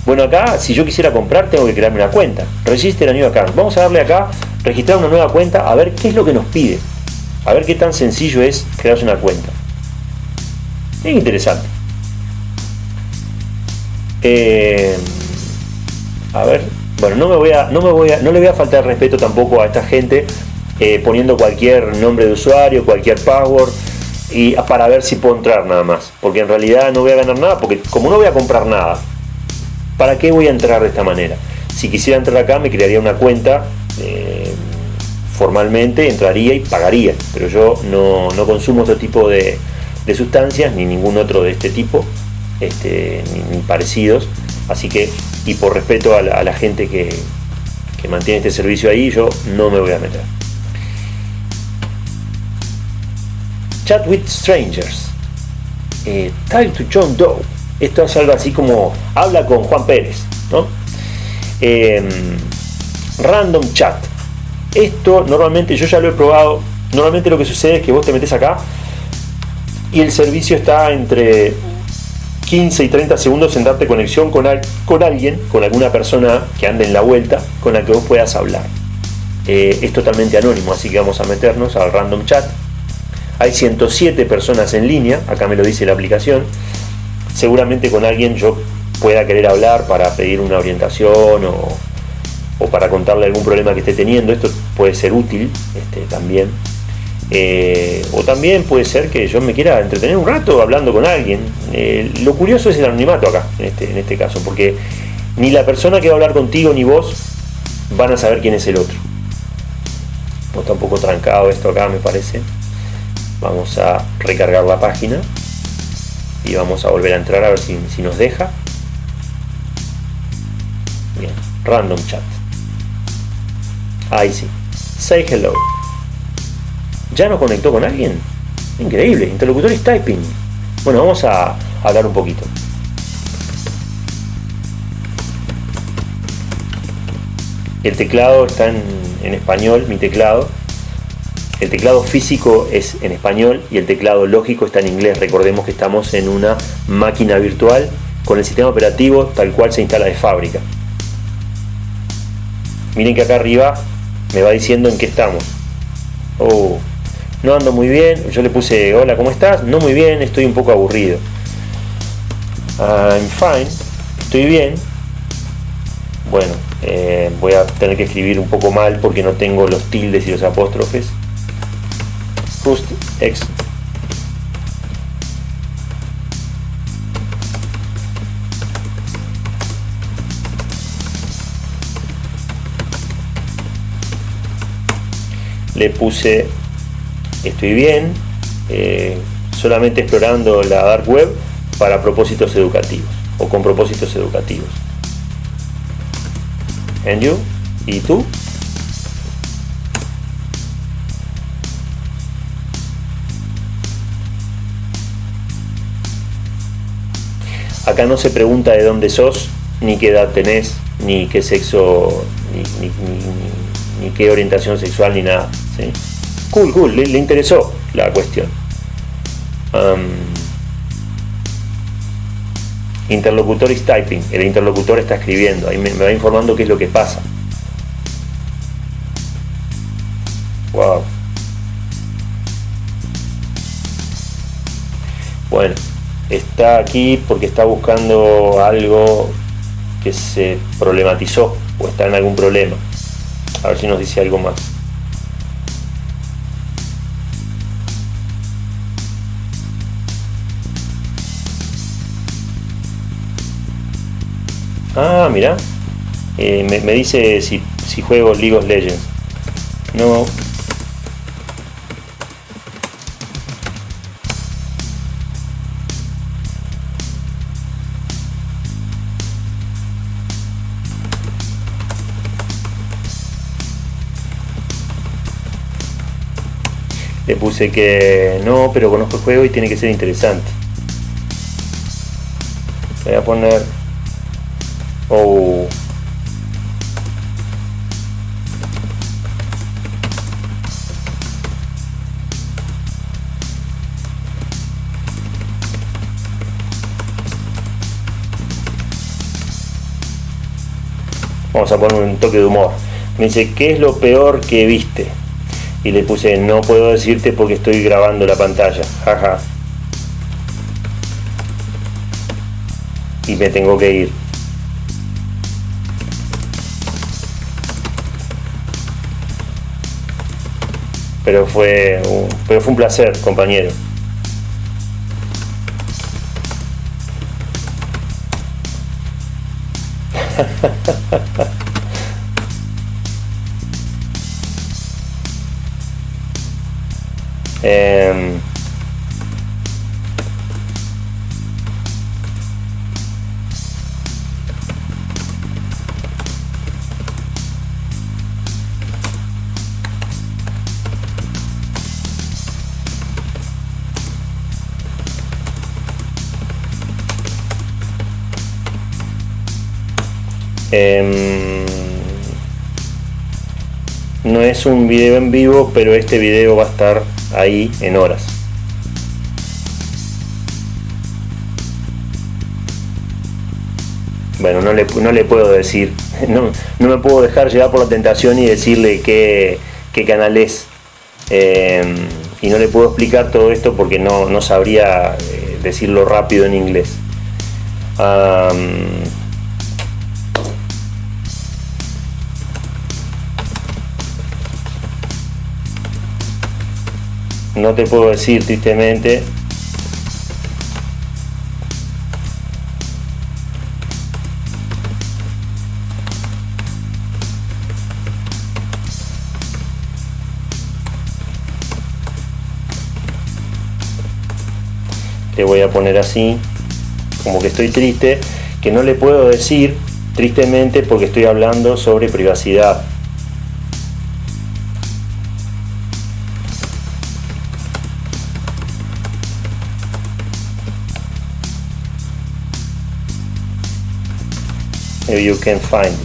Bueno, acá, si yo quisiera comprar, tengo que crearme una cuenta. Register a New Account. Vamos a darle acá, registrar una nueva cuenta, a ver qué es lo que nos pide. A ver qué tan sencillo es crearse una cuenta. Es interesante. Eh, a ver, bueno, no me voy a, no me voy a, no le voy a faltar respeto tampoco a esta gente eh, poniendo cualquier nombre de usuario, cualquier password y para ver si puedo entrar nada más, porque en realidad no voy a ganar nada, porque como no voy a comprar nada, ¿Para qué voy a entrar de esta manera? Si quisiera entrar acá me crearía una cuenta eh, formalmente, entraría y pagaría, pero yo no, consumo otro tipo de, sustancias ni ningún otro de este tipo, este, ni, parecidos, así que, y por respeto a la, gente que, mantiene este servicio ahí, yo no me voy a meter. Chat with Strangers. Eh, to John Doe esto es algo así como habla con Juan Pérez, ¿no? Em, random chat. Esto normalmente yo ya lo he probado. Normalmente lo que sucede es que vos te metes acá y el servicio está entre 15 y 30 segundos en darte conexión con, con alguien, con alguna persona que ande en la vuelta, con la que vos puedas hablar. Eh, es totalmente anónimo, así que vamos a meternos al random chat. Hay 107 personas en línea, acá me lo dice la aplicación seguramente con alguien yo pueda querer hablar para pedir una orientación o, para contarle algún problema que esté teniendo. Esto puede ser útil este, también. Eh, o también puede ser que yo me quiera entretener un rato hablando con alguien. Eh, lo curioso es el anonimato acá, en este, en este caso, porque ni la persona que va a hablar contigo ni vos van a saber quién es el otro. No está un poco trancado esto acá, me parece. Vamos a recargar la página y vamos a volver a entrar a ver si, nos deja bien, random chat ahí sí. Say hello. Ya nos conectó con alguien increíble, interlocutores typing. Bueno, vamos a hablar un poquito. El teclado está en, en español, mi teclado. El teclado físico es en español y el teclado lógico está en inglés. Recordemos que estamos en una máquina virtual con el sistema operativo tal cual se instala de fábrica. Miren que acá arriba me va diciendo en qué estamos. Oh, no ando muy bien. Yo le puse, hola, ¿cómo estás? No muy bien, estoy un poco aburrido. I'm fine, estoy bien. Bueno, eh, voy a tener que escribir un poco mal porque no tengo los tildes y los apóstrofes. X. Le puse estoy bien, eh, solamente explorando la dark web para propósitos educativos o con propósitos educativos. And you? ¿Y tú? Acá no se pregunta de dónde sos, ni qué edad tenés, ni qué sexo, ni, qué orientación sexual, ni nada. Cool, cool, le, interesó la cuestión. interlocutor is typing, el interlocutor está escribiendo, ahí me, me va informando qué es lo que pasa. Wow. Bueno está aquí porque está buscando algo que se problematizó o está en algún problema. A ver si nos dice algo más. Ah, mira. Eh, me, dice si, si juego League of Legends. No, le puse que no, pero conozco el juego y tiene que ser interesante. Voy a poner... Oh. Vamos a poner un toque de humor. Me dice, ¿qué es lo peor que viste? y le puse no puedo decirte porque estoy grabando la pantalla, jaja. Y me tengo que ir. Pero fue, pero fue un placer, compañero. Eh, no es un video en vivo, pero este video va a estar ahí en horas. Bueno, no le, no le puedo decir, no, no, me puedo dejar llevar por la tentación y decirle qué, qué canal es. Em, y no le puedo explicar todo esto porque no, no sabría eh, decirlo rápido en inglés. No te puedo decir tristemente. Le voy a poner así como que estoy triste que no le puedo decir tristemente porque estoy hablando sobre privacidad you can find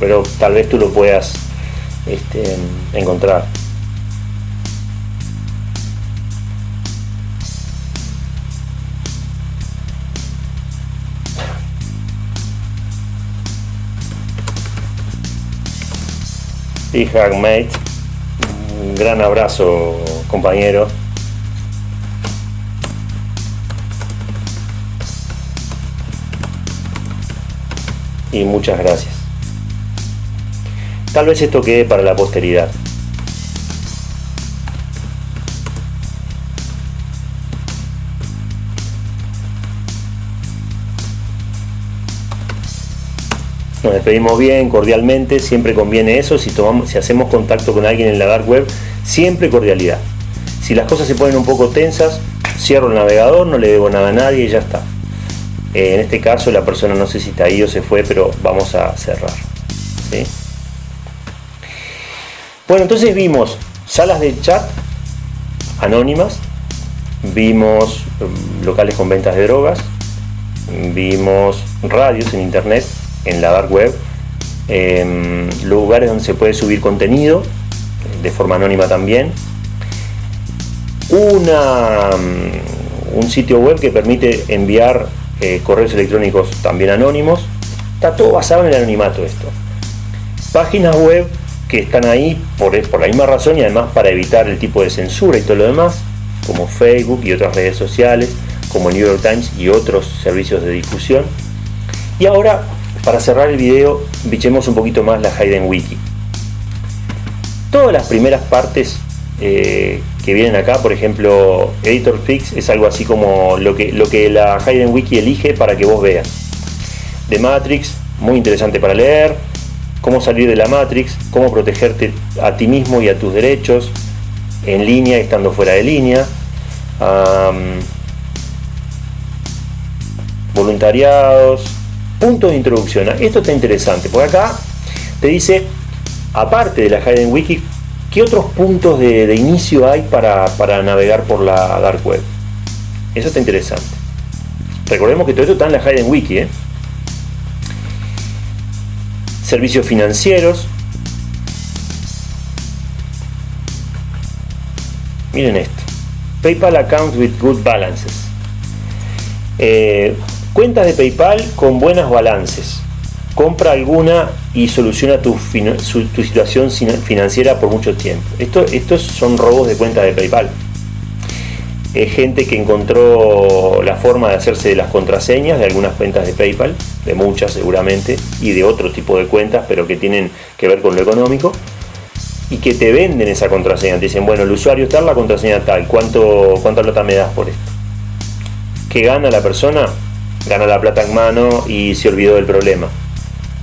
pero tal vez tú lo puedas este, encontrar. Y Hagmate un gran abrazo compañero y muchas gracias. Tal vez esto quede para la posteridad. Nos despedimos bien, cordialmente, siempre conviene eso, si, tomamos, si hacemos contacto con alguien en la dark web, siempre cordialidad. Si las cosas se ponen un poco tensas, cierro el navegador, no le debo nada a nadie y ya está. Eh, en este caso la persona no sé si está ahí o se fue, pero vamos a cerrar. Bueno, entonces vimos salas de chat anónimas, vimos um, locales con ventas de drogas, vimos radios en internet, en la dark web, em, lugares donde se puede subir contenido de forma anónima también, una, um, un sitio web que permite enviar eh, correos electrónicos también anónimos. Está todo basado en el anonimato esto. Páginas web que están ahí por, la misma razón y además para evitar el tipo de censura y todo lo demás, como Facebook y otras redes sociales, como New York Times y otros servicios de difusión. Y ahora, para cerrar el video, bichemos un poquito más la Hayden Wiki. Todas las primeras partes eh, que vienen acá, por ejemplo, Editor Fix es algo así como lo que, lo que la Hayden Wiki elige para que vos veas. The Matrix, muy interesante para leer, cómo salir de la Matrix, cómo protegerte a ti mismo y a tus derechos, en línea estando fuera de línea. voluntariados, puntos de introducción. Esto está interesante, porque acá te dice, aparte de la Hayden Wiki, ¿qué otros puntos de, inicio hay para, para, navegar por la Dark Web? Eso está interesante. Recordemos que todo esto está en la Hayden Wiki. ¿eh? Servicios financieros. Miren esto. PayPal accounts with good balances. Eh, cuentas de PayPal con buenas balances. Compra alguna y soluciona tu, tu situación financiera por mucho tiempo. Esto, estos son robos de cuentas de PayPal es gente que encontró la forma de hacerse de las contraseñas de algunas cuentas de PayPal, de muchas seguramente, y de otro tipo de cuentas, pero que tienen que ver con lo económico, y que te venden esa contraseña. Te dicen, bueno, el usuario está, la contraseña tal, ¿cuánto, ¿cuánta plata me das por esto? ¿Qué gana la persona? Gana la plata en mano y se olvidó del problema.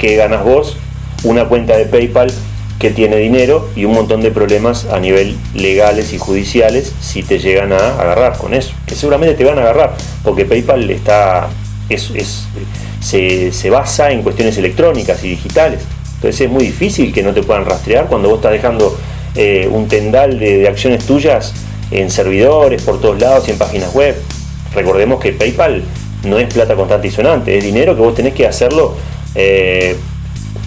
¿Qué ganas vos? Una cuenta de PayPal que tiene dinero y un montón de problemas a nivel legales y judiciales si te llegan a agarrar con eso, que seguramente te van a agarrar, porque PayPal está es, se, basa en cuestiones electrónicas y digitales. Entonces es muy difícil que no te puedan rastrear cuando vos estás dejando eh, un tendal de, acciones tuyas en servidores, por todos lados y en páginas web. Recordemos que PayPal no es plata constante y sonante, es dinero que vos tenés que hacerlo eh,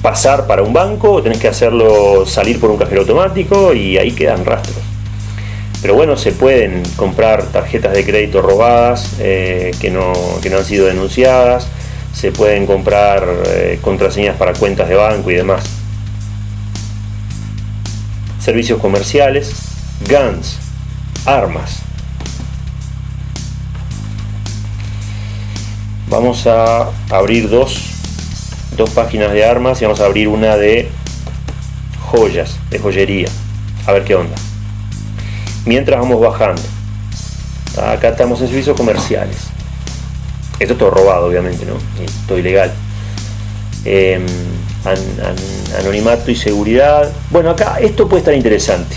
pasar para un banco, tenés que hacerlo salir por un cajero automático y ahí quedan rastros. Pero bueno, se pueden comprar tarjetas de crédito robadas eh, que, no, han sido denunciadas, se pueden comprar eh, contraseñas para cuentas de banco y demás. Servicios comerciales, guns, armas. Vamos a abrir dos dos páginas de armas y vamos a abrir una de joyas, de joyería. A ver qué onda. Mientras vamos bajando. Acá estamos en servicios comerciales. Esto es todo robado, obviamente, ¿no? Todo ilegal. Em, anonimato y seguridad. Bueno, acá esto puede estar interesante.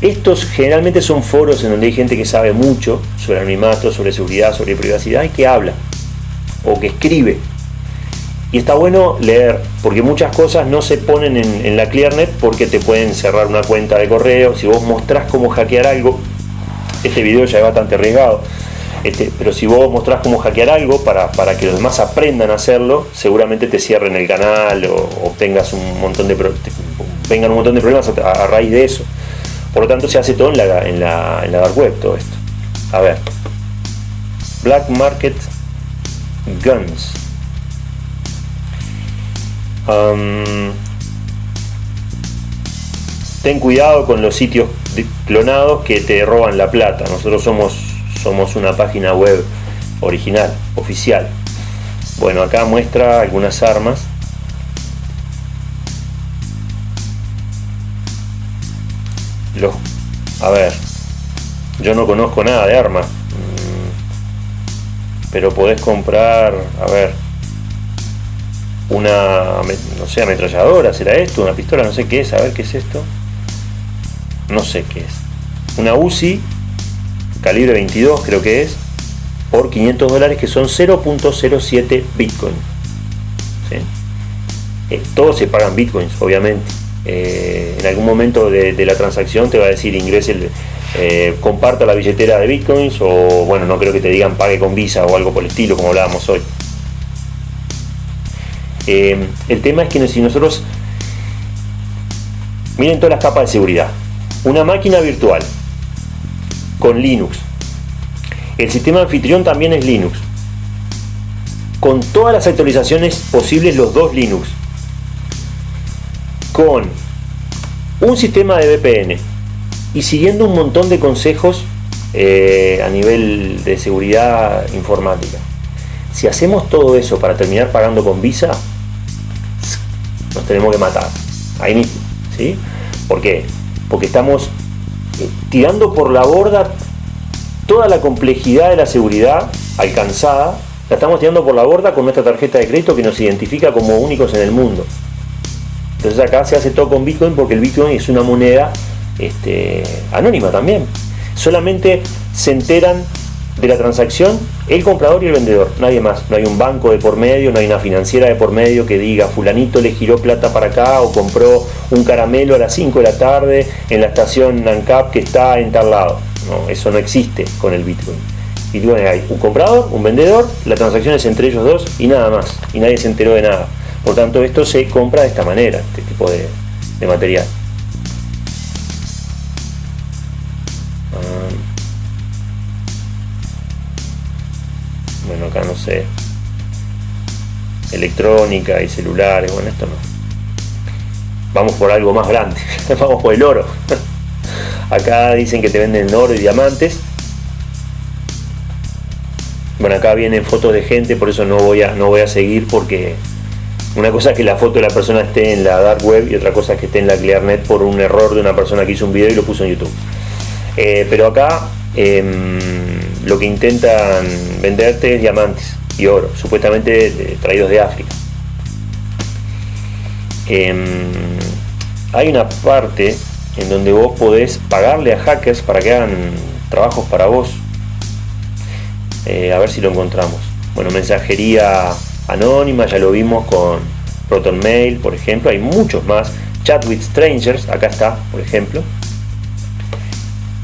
Estos generalmente son foros en donde hay gente que sabe mucho sobre anonimato, sobre seguridad, sobre privacidad y que habla o que escribe y está bueno leer, porque muchas cosas no se ponen en, la ClearNet porque te pueden cerrar una cuenta de correo. Si vos mostrás cómo hackear algo, este video ya es bastante arriesgado. Este, pero si vos mostrás cómo hackear algo para, que los demás aprendan a hacerlo, seguramente te cierren el canal o, obtengas un montón de vengan un montón de problemas a, raíz de eso. Por lo tanto, se hace todo en la, en la, en la dark web, todo esto. A ver. Black Market Guns ten cuidado con los sitios clonados que te roban la plata. Nosotros somos, somos una página web original, oficial. Bueno, acá muestra algunas armas. Los, a ver, yo no conozco nada de armas, mm, pero podés comprar, a ver, una, no sé, ametralladora, será esto, una pistola, no sé qué es, a ver qué es esto. No sé qué es. Una UCI, calibre 22 creo que es, por 500 dólares que son 0.07 Bitcoin. Eh, todos se pagan Bitcoins, obviamente. Eh, en algún momento de, la transacción te va a decir ingrese el, eh, comparta la billetera de bitcoins o bueno no creo que te digan pague con visa o algo por el estilo como hablábamos hoy eh, el tema es que si nosotros miren todas las capas de seguridad. Una máquina virtual con Linux. El sistema anfitrión también es Linux. Con todas las actualizaciones posibles, los dos Linux. Con un sistema de VPN. Y siguiendo un montón de consejos eh, a nivel de seguridad informática. Si hacemos todo eso para terminar pagando con Visa, nos tenemos que matar. Ahí mismo. ¿sí? ¿Por qué? Porque estamos eh, tirando por la borda toda la complejidad de la seguridad alcanzada La estamos tirando por la borda con nuestra tarjeta de crédito que nos identifica como únicos en el mundo. Entonces acá se hace todo con Bitcoin porque el Bitcoin es una moneda este, anónima también. Solamente se enteran de la transacción el comprador y el vendedor, nadie más. No hay un banco de por medio, no hay una financiera de por medio que diga fulanito le giró plata para acá o compró un caramelo a las 5 de la tarde en la estación NANCAP que está en tal lado. No, eso no existe con el Bitcoin. Bitcoin hay un comprador, un vendedor, la transacción es entre ellos dos y nada más. Y nadie se enteró de nada. Por tanto, esto se compra de esta manera, este tipo de, de material. Acá no sé, electrónica y celulares, bueno, esto no. Vamos por algo más grande, vamos por el oro. acá dicen que te venden oro y diamantes. Bueno, acá vienen fotos de gente, por eso no voy a, no voy a seguir porque una cosa es que la foto de la persona esté en la dark web y otra cosa es que esté en la ClearNet por un error de una persona que hizo un video y lo puso en YouTube. Eh, pero acá em, lo que intentan venderte es diamantes y oro, supuestamente traídos de África. Em, hay una parte en donde vos podés pagarle a hackers para que hagan trabajos para vos. Eh, a ver si lo encontramos. Bueno, mensajería anónima, ya lo vimos con Proton Mail, por ejemplo. Hay muchos más. Chat with Strangers, acá está, por ejemplo.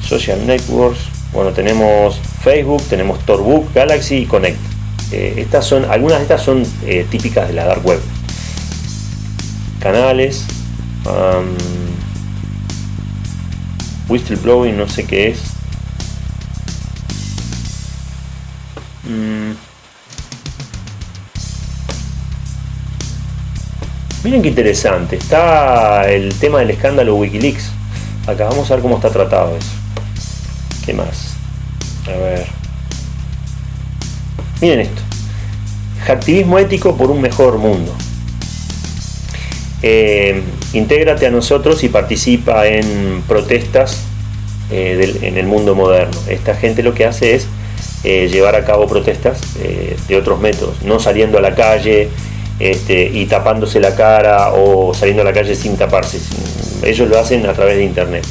Social Networks, bueno, tenemos Facebook, tenemos Torbook, Galaxy y Connect. Eh, estas son, algunas de estas son eh, típicas de la dark web. Canales, whistleblowing, no sé qué es. Mm. Miren qué interesante, está el tema del escándalo Wikileaks. Acá vamos a ver cómo está tratado eso. ¿Qué más? A ver. Miren esto. Activismo ético por un mejor mundo. Eh, intégrate a nosotros y participa en protestas eh, en el mundo moderno. Esta gente lo que hace es eh, llevar a cabo protestas de otros métodos, no saliendo a la calle este, y tapándose la cara o saliendo a la calle sin taparse. Ellos lo hacen a través de internet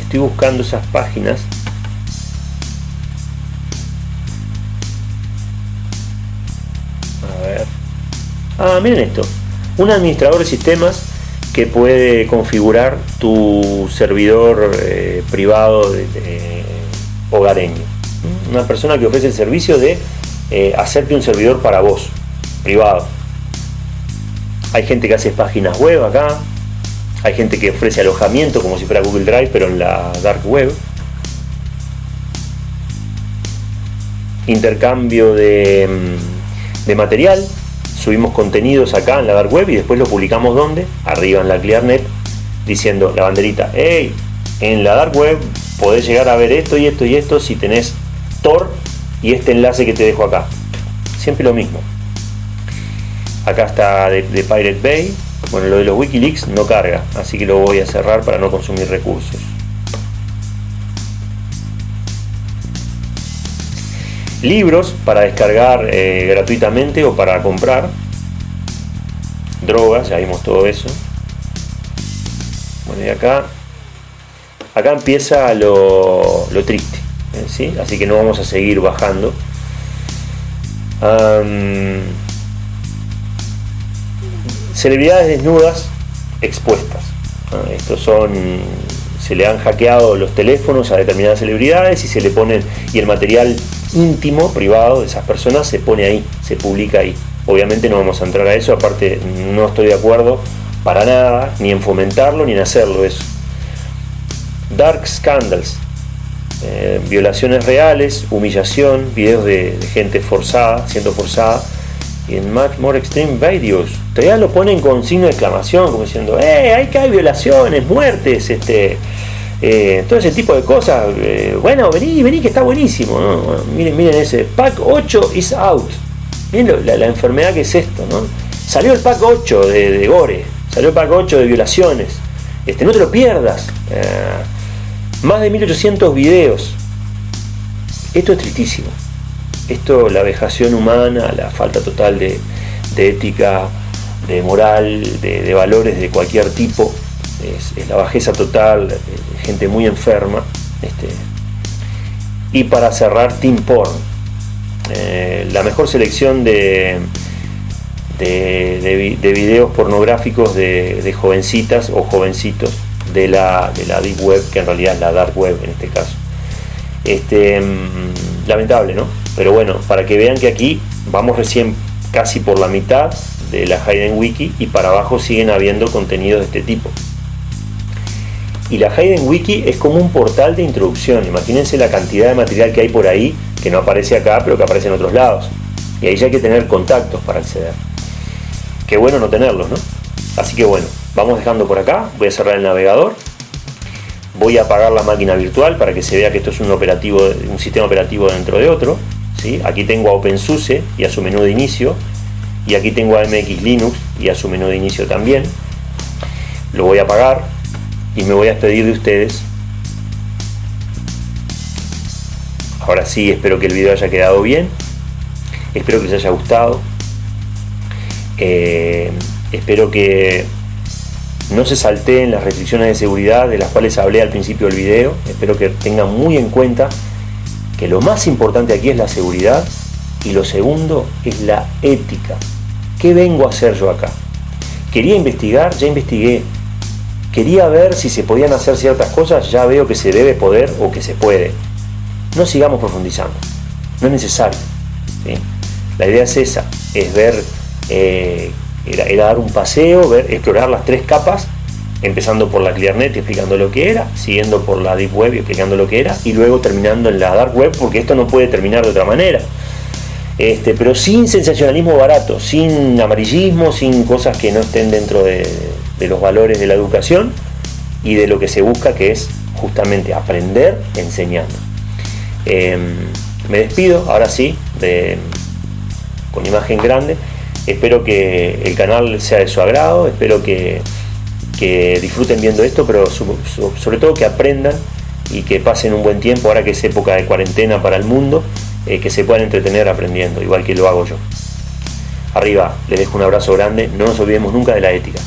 estoy buscando esas páginas. A ver. Ah, miren esto. Un administrador de sistemas que puede configurar tu servidor eh, privado hogareño. Una persona que ofrece el servicio de eh, hacerte un servidor para vos, privado. Hay gente que hace páginas web acá, hay gente que ofrece alojamiento como si fuera Google Drive, pero en la dark web. Intercambio de, mm, material. Subimos contenidos acá en la dark web y después lo publicamos donde? Arriba en la ClearNet, diciendo la banderita, hey, en la dark web podés llegar a ver esto y esto y esto si tenés Tor y este enlace que te dejo acá. Siempre lo mismo. Acá está de Pirate Bay, bueno, lo de los Wikileaks no carga, así que lo voy a cerrar para no consumir recursos. Libros para descargar eh, gratuitamente o para comprar. Drogas, ya vimos todo eso. Bueno, y acá, acá empieza lo, triste. ¿sí? así que no vamos a seguir bajando. Celebridades desnudas expuestas. Estos son se le han hackeado los teléfonos a determinadas celebridades y se le ponen y el material íntimo, privado de esas personas se pone ahí, se publica ahí. Obviamente no vamos a entrar a eso, aparte no estoy de acuerdo para nada, ni en fomentarlo ni en hacerlo eso. Dark scandals, eh, violaciones reales, humillación, videos de gente forzada, siendo forzada, y en Much More Extreme Videos. Todavía lo ponen con signo de exclamación, como diciendo, ¡eh! Hay que hay violaciones, muertes, este. Eh, todo ese tipo de cosas. Eh, bueno, vení, vení, que está buenísimo. miren, miren ese. Pack 8 is out. Miren la, enfermedad que es esto, ¿no? Salió el pack 8 de, Gore. Salió el pack 8 de violaciones. Este, no te lo pierdas. Eh, más de 1800 videos Esto es tristísimo. Esto, la vejación humana, la falta total de, ética, de moral, de, valores de cualquier tipo, es, la bajeza total, gente muy enferma. Este, y para cerrar, Team Porn. Eh, la mejor selección de, de, videos pornográficos de, jovencitas o jovencitos de la, de la Deep Web, que en realidad es la Dark Web en este caso. Este, mm, lamentable, ¿no? Pero bueno, para que vean que aquí vamos recién casi por la mitad de la Hayden Wiki y para abajo siguen habiendo contenidos de este tipo. Y la Hayden Wiki es como un portal de introducción. Imagínense la cantidad de material que hay por ahí que no aparece acá, pero que aparece en otros lados. Y ahí ya hay que tener contactos para acceder. Qué bueno no tenerlos, ¿no? Así que bueno, vamos dejando por acá. Voy a cerrar el navegador. Voy a apagar la máquina virtual para que se vea que esto es un, operativo, un sistema operativo dentro de otro. Aquí tengo a OpenSUSE y a su menú de inicio. Y aquí tengo a MX Linux y a su menú de inicio también. Lo voy a apagar y me voy a despedir de ustedes. Ahora sí, espero que el video haya quedado bien, espero que les haya gustado, eh, espero que no se salteen las restricciones de seguridad de las cuales hablé al principio del video, espero que tengan muy en cuenta que lo más importante aquí es la seguridad y lo segundo es la ética. ¿Qué vengo a hacer yo acá? Quería investigar, ya investigué, Quería ver si se podían hacer ciertas cosas, ya veo que se debe poder o que se puede. No sigamos profundizando, no es necesario. La idea es esa, es ver, eh, era, dar un paseo, ver, explorar las tres capas, empezando por la ClearNet explicando lo que era, siguiendo por la Deep Web y explicando lo que era, y luego terminando en la Dark Web, porque esto no puede terminar de otra manera. Este, pero sin sensacionalismo barato, sin amarillismo, sin cosas que no estén dentro de, de los valores de la educación y de lo que se busca, que es justamente aprender enseñando. Em, me despido, ahora sí, con imagen grande. Espero que el canal sea de su agrado, espero que, disfruten viendo esto, pero sobre todo que aprendan y que pasen un buen tiempo, ahora que es época de cuarentena para el mundo, eh, que se puedan entretener aprendiendo, igual que lo hago yo. Arriba, les dejo un abrazo grande, no nos olvidemos nunca de la ética.